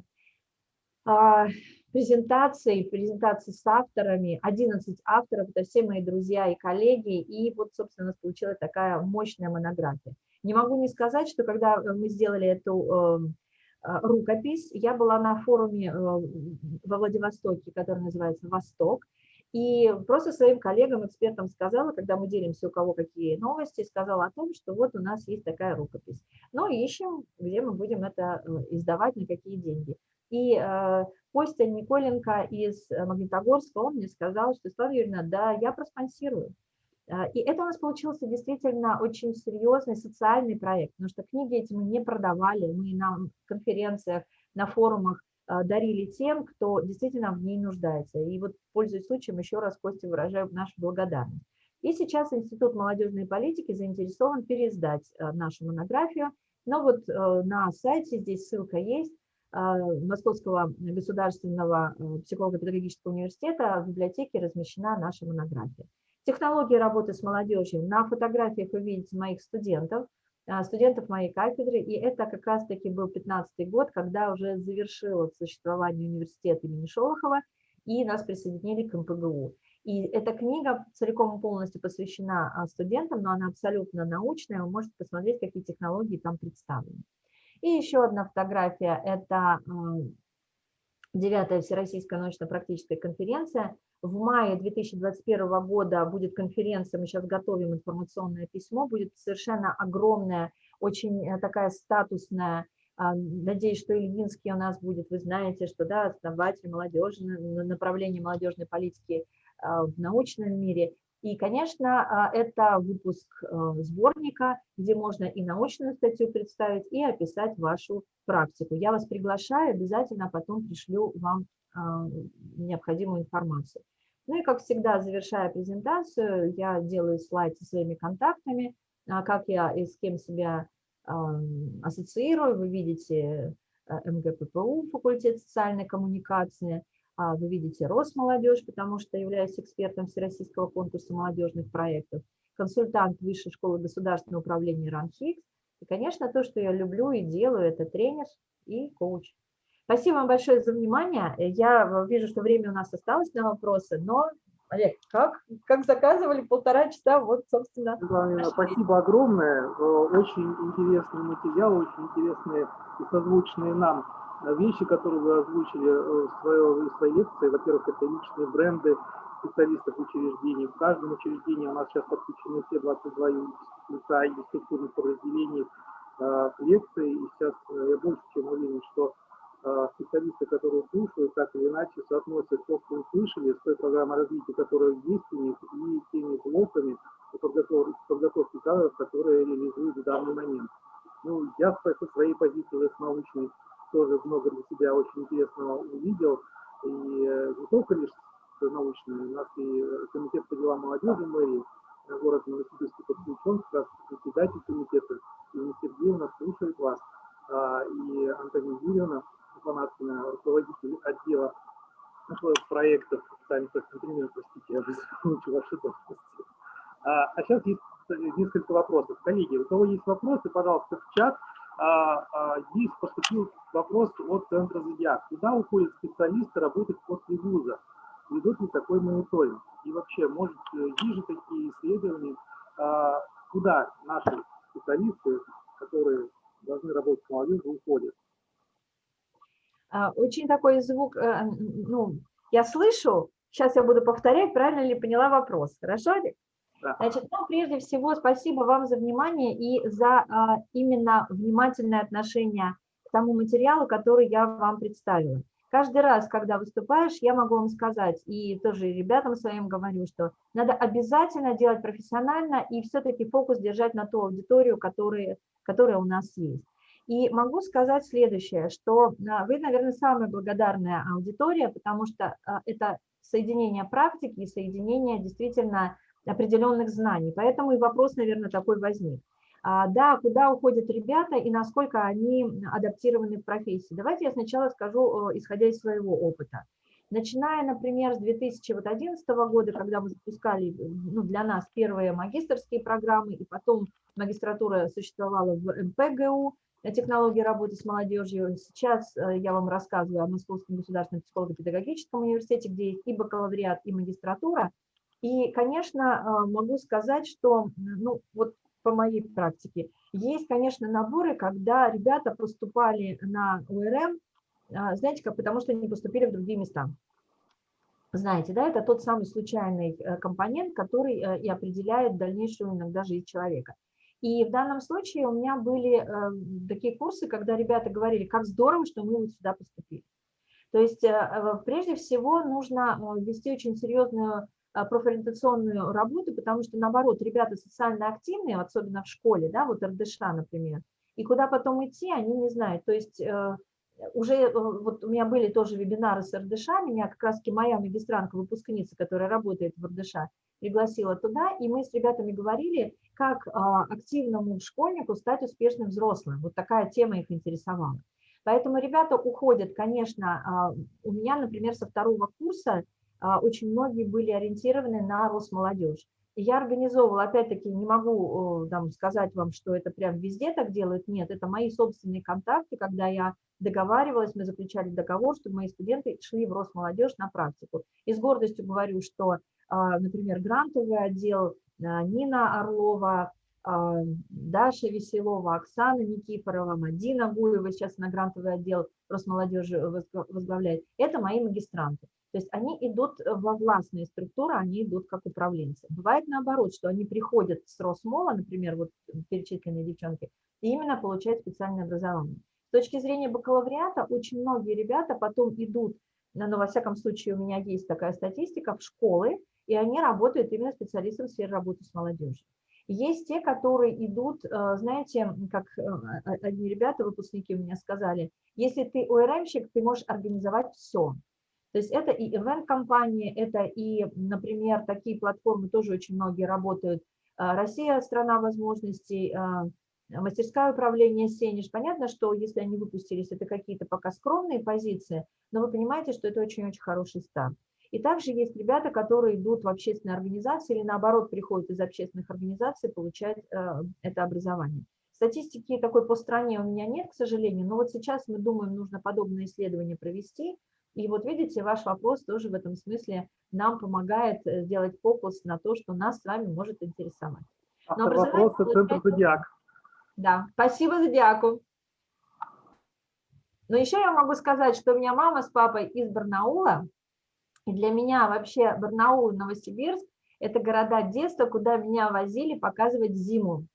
презентаций, презентаций с авторами, 11 авторов, это все мои друзья и коллеги, и вот, собственно, получилась такая мощная монография. Не могу не сказать, что когда мы сделали эту эм, э, рукопись, я была на форуме э, во Владивостоке, который называется «Восток», и просто своим коллегам, экспертам сказала, когда мы делимся, у кого какие новости, сказала о том, что вот у нас есть такая рукопись. Но ищем, где мы будем это издавать, на какие деньги. И э, Костя Николенко из э, Магнитогорска, он мне сказал, что, Слава Юрьевна, да, я проспонсирую. Э, и это у нас получился действительно очень серьезный социальный проект, потому что книги эти мы не продавали, мы на конференциях, на форумах э, дарили тем, кто действительно в ней нуждается. И вот, пользуясь случаем, еще раз Косте выражаю нашу благодарность. И сейчас Институт молодежной политики заинтересован переиздать нашу монографию. Но вот на сайте здесь ссылка есть, а, Московского государственного э, психолого-педагогического университета в библиотеке размещена наша монография. Технологии работы с молодежью. На фотографиях вы видите моих студентов, а, студентов моей кафедры, и это как раз-таки был 15 год, когда уже завершилось существование университета имени Шолохова, и нас присоединили к МПГУ. И эта книга целиком и полностью посвящена а, студентам, но она абсолютно научная, вы можете посмотреть, какие технологии там представлены. И еще одна фотография – это девятая Всероссийская научно-практическая конференция. В мае 2021 года будет конференция, мы сейчас готовим информационное письмо, будет совершенно огромная, очень э, такая статусная, а, надеюсь, что Ильинский у нас будет, вы знаете, что да, основатель молодежи, направления молодежной политики а, в научном мире. И, конечно, а, это выпуск э, сборника, где можно и научную статью представить, и описать вашу практику. Я вас приглашаю, обязательно потом пришлю вам а, необходимую информацию. Ну и, как всегда, завершая презентацию, я делаю слайд со своими контактами, а, как я и с кем себя ассоциирую. Вы видите э, МГППУ, факультет социальной коммуникации – вы видите Росмолодежь, потому что являюсь экспертом Всероссийского конкурса молодежных проектов, консультант Высшей школы государственного управления РАНХИКС. И, конечно, то, что я люблю и делаю, это тренер и коуч. Спасибо вам большое за внимание. Я вижу, что время у нас осталось на вопросы, но, Олег, как, как заказывали полтора часа, вот, собственно. Главное, спасибо огромное. Э, очень интересный материал, очень интересные и созвучные нам вещи, которые вы озвучили э, в своей, в своей лекции. Во-первых, это личные бренды специалистов учреждений. В каждом учреждении у нас сейчас подключены все 22 лица и структурных подразделений э, к лекции. И сейчас э, я больше чем уверен, что специалисты, которые слушают, так или иначе соотносят то, что услышали, с той программой развития, которая есть у них, и теми блоками подготовки, подготовки кадров, которые реализуют в данный момент. Ну, я со своей позиции с научной тоже много для себя очень интересного увидел. И э, не только лишь научные, у нас и комитет по делам молодежи мэрии город Новосибирск подключен, как председатель комитета. Ирина Сергеевна слушает вас. А, и Антонина Юрьевна Фанатскина, руководитель отдела проектов Антонина, простите, я выучил ваши должности. А, а сейчас есть несколько вопросов. Коллеги, у кого есть вопросы, пожалуйста, в чат. А, а, есть поступил вопрос от центра Зодиак. Куда уходят специалисты работать после вуза? Ведут ли такой мониторинг? И вообще, может, есть же такие исследования, а, куда наши специалисты, которые должны работать с молодежью, уходят? Очень такой звук, э, ну, я слышу, сейчас я буду повторять, правильно ли поняла вопрос. Хорошо, Олег? Значит, ну, прежде всего, спасибо вам за внимание и за а, именно внимательное отношение к тому материалу, который я вам представила. Каждый раз, когда выступаешь, я могу вам сказать, и тоже ребятам своим говорю, что надо обязательно делать профессионально и все-таки фокус держать на ту аудиторию, которая, которая у нас есть. И могу сказать следующее, что а, вы, наверное, самая благодарная аудитория, потому что а, это соединение практики и соединение действительно определенных знаний. Поэтому и вопрос, наверное, такой возник. А, да, куда уходят ребята и насколько они адаптированы в профессии. Давайте я сначала скажу, исходя из своего опыта. Начиная, например, с 2011 года, когда мы запускали ну, для нас первые магистрские программы, и потом магистратура существовала в МПГУ, технологии работы с молодежью. Сейчас э, я вам рассказываю о Московском государственном психолого-педагогическом университете, где есть и бакалавриат, и магистратура. И, конечно, э, могу сказать, что, ну, вот по моей практике, есть, конечно, наборы, когда ребята поступали на ОРМ, а, знаете как, потому что они поступили в другие места. Знаете, да, это тот самый случайный э, компонент, который э, и определяет дальнейшую иногда жизнь человека. И в данном случае у меня были такие курсы, когда ребята говорили, как здорово, что мы вот сюда поступили. То есть прежде всего нужно вести очень серьезную а, профориентационную работу, потому что, наоборот, ребята социально активные, особенно в школе, да, вот РДШ, например, и куда потом идти, они не знают. То есть э, уже э, вот у меня были тоже вебинары с РДШ, меня как раз моя магистрантка, выпускница, которая работает в РДШ, пригласила туда, и мы с ребятами говорили, как а, активному школьнику стать успешным взрослым. Вот такая тема их интересовала. Поэтому ребята уходят, конечно, а, у меня, например, со второго курса а, очень многие были ориентированы на Росмолодежь. И я организовывала, опять-таки, не могу там, сказать вам, что это прям везде так делают, нет, это мои собственные контакты, когда я договаривалась, мы заключали договор, чтобы мои студенты шли в Росмолодежь на практику. И с гордостью говорю, что, а, например, грантовый отдел а, Нина Орлова, Даша Веселова, Оксана Никифорова, Мадина Гуева сейчас на грантовый отдел Росмолодежи возглавляет. Это мои магистранты. То есть они идут во властные структуры, они идут как управленцы. Бывает наоборот, что они приходят с Росмола, например, вот перечисленные девчонки, и именно получают специальное образование. С точки зрения бакалавриата очень многие ребята потом идут, но во всяком случае у меня есть такая статистика, в школы, и они работают именно специалистом в сфере работы с молодежью. Есть те, которые идут, э, знаете, как э, одни ребята, выпускники у меня сказали, если ты ОРМщик, ты можешь организовать все. То есть это и event-компании, это и, например, такие платформы тоже очень многие работают. А, Россия – страна возможностей, мастерское управление Сенеж. Понятно, что если они выпустились, это какие-то пока скромные позиции, но вы понимаете, что это очень-очень хороший старт. И также есть ребята, которые идут в общественные организации или наоборот приходят из общественных организаций получать э, это образование. Статистики такой по стране у меня нет, к сожалению, но вот сейчас мы думаем, нужно подобное исследование провести, и вот видите, ваш вопрос тоже в этом смысле нам помогает э, сделать фокус на то, что нас с вами может интересовать. Но вопроса Центр Зодиак. Да, спасибо Зодиаку. Но еще я могу сказать, что у меня мама с папой из Барнаула, и для меня вообще Барнаул Новосибирск – это города детства, куда меня возили показывать зиму.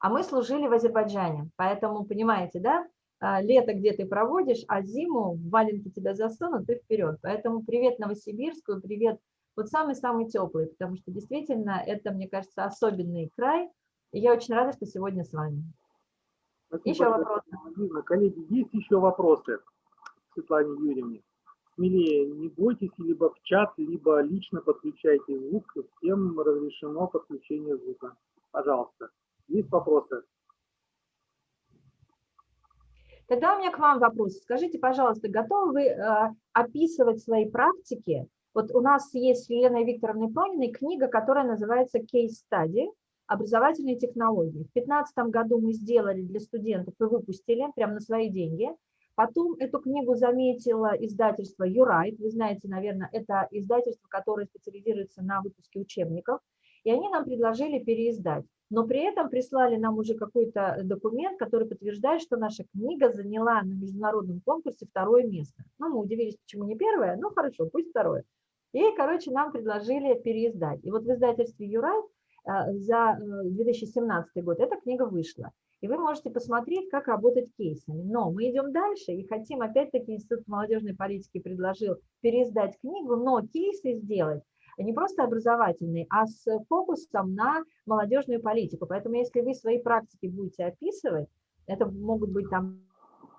А мы служили в Азербайджане, поэтому, понимаете, да, а, лето, где ты проводишь, а зиму в валенки тебя засунут, ты вперед. Поэтому привет Новосибирску, привет вот самый-самый теплый, потому что действительно это, мне кажется, особенный край. И я очень рада, что сегодня с вами. Спасибо, еще вопросы? Коллеги, есть еще вопросы Светлане Юрьевне? Смелее не бойтесь, либо в чат, либо лично подключайте звук, всем разрешено подключение звука. Пожалуйста. Есть вопросы? Тогда у меня к вам вопрос. Скажите, пожалуйста, готовы вы э, описывать свои практики? Вот у нас есть с Еленой Викторовной Прониной книга, которая называется «Case Study. Образовательные технологии». В 2015 году мы сделали для студентов и выпустили прямо на свои деньги. Потом эту книгу заметило издательство Юрайт. Вы знаете, наверное, это издательство, которое специализируется на выпуске учебников. И они нам предложили переиздать но при этом прислали нам уже какой-то документ, который подтверждает, что наша книга заняла на международном конкурсе второе место. Ну, мы удивились, почему не первое, ну, хорошо, пусть второе. И, короче, нам предложили переиздать. И вот в издательстве «Юрай» э, за 2017 э, год эта книга вышла. И вы можете посмотреть, как работать кейсами. Но мы идем дальше и хотим, опять-таки, Институт молодежной политики предложил переиздать книгу, но кейсы сделать не просто образовательный, а с фокусом на молодежную политику. Поэтому если вы свои практики будете описывать, это могут быть там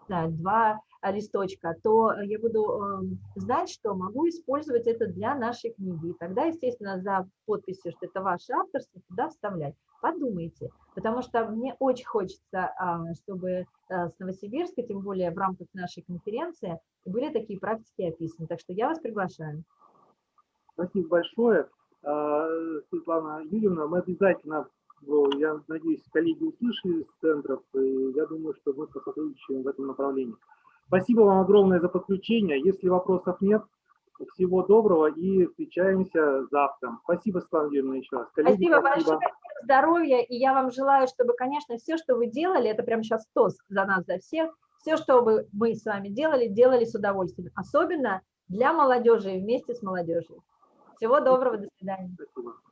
два листочка, то я буду эм, знать, что могу использовать это для нашей книги. И тогда, естественно, за подписью, что это ваше авторство, туда вставлять. Подумайте, потому что мне очень хочется, а, чтобы э, с Новосибирска, тем более в рамках нашей конференции, были такие практики описаны. Так что я вас приглашаю. Спасибо большое. А, Светлана Юрьевна, мы обязательно, я надеюсь, коллеги услышали из центров, и я думаю, что мы посотрудничаем в этом направлении. Спасибо вам огромное за подключение. Если вопросов нет, всего доброго и встречаемся завтра. Спасибо, Светлана Юрьевна, еще раз. Коллеги, спасибо, спасибо большое, здоровья, и я вам желаю, чтобы, конечно, все, что вы делали, это прямо сейчас тост за нас, за всех, все, что мы с вами делали, делали с удовольствием, особенно для молодежи и вместе с молодежью. Всего доброго, до свидания.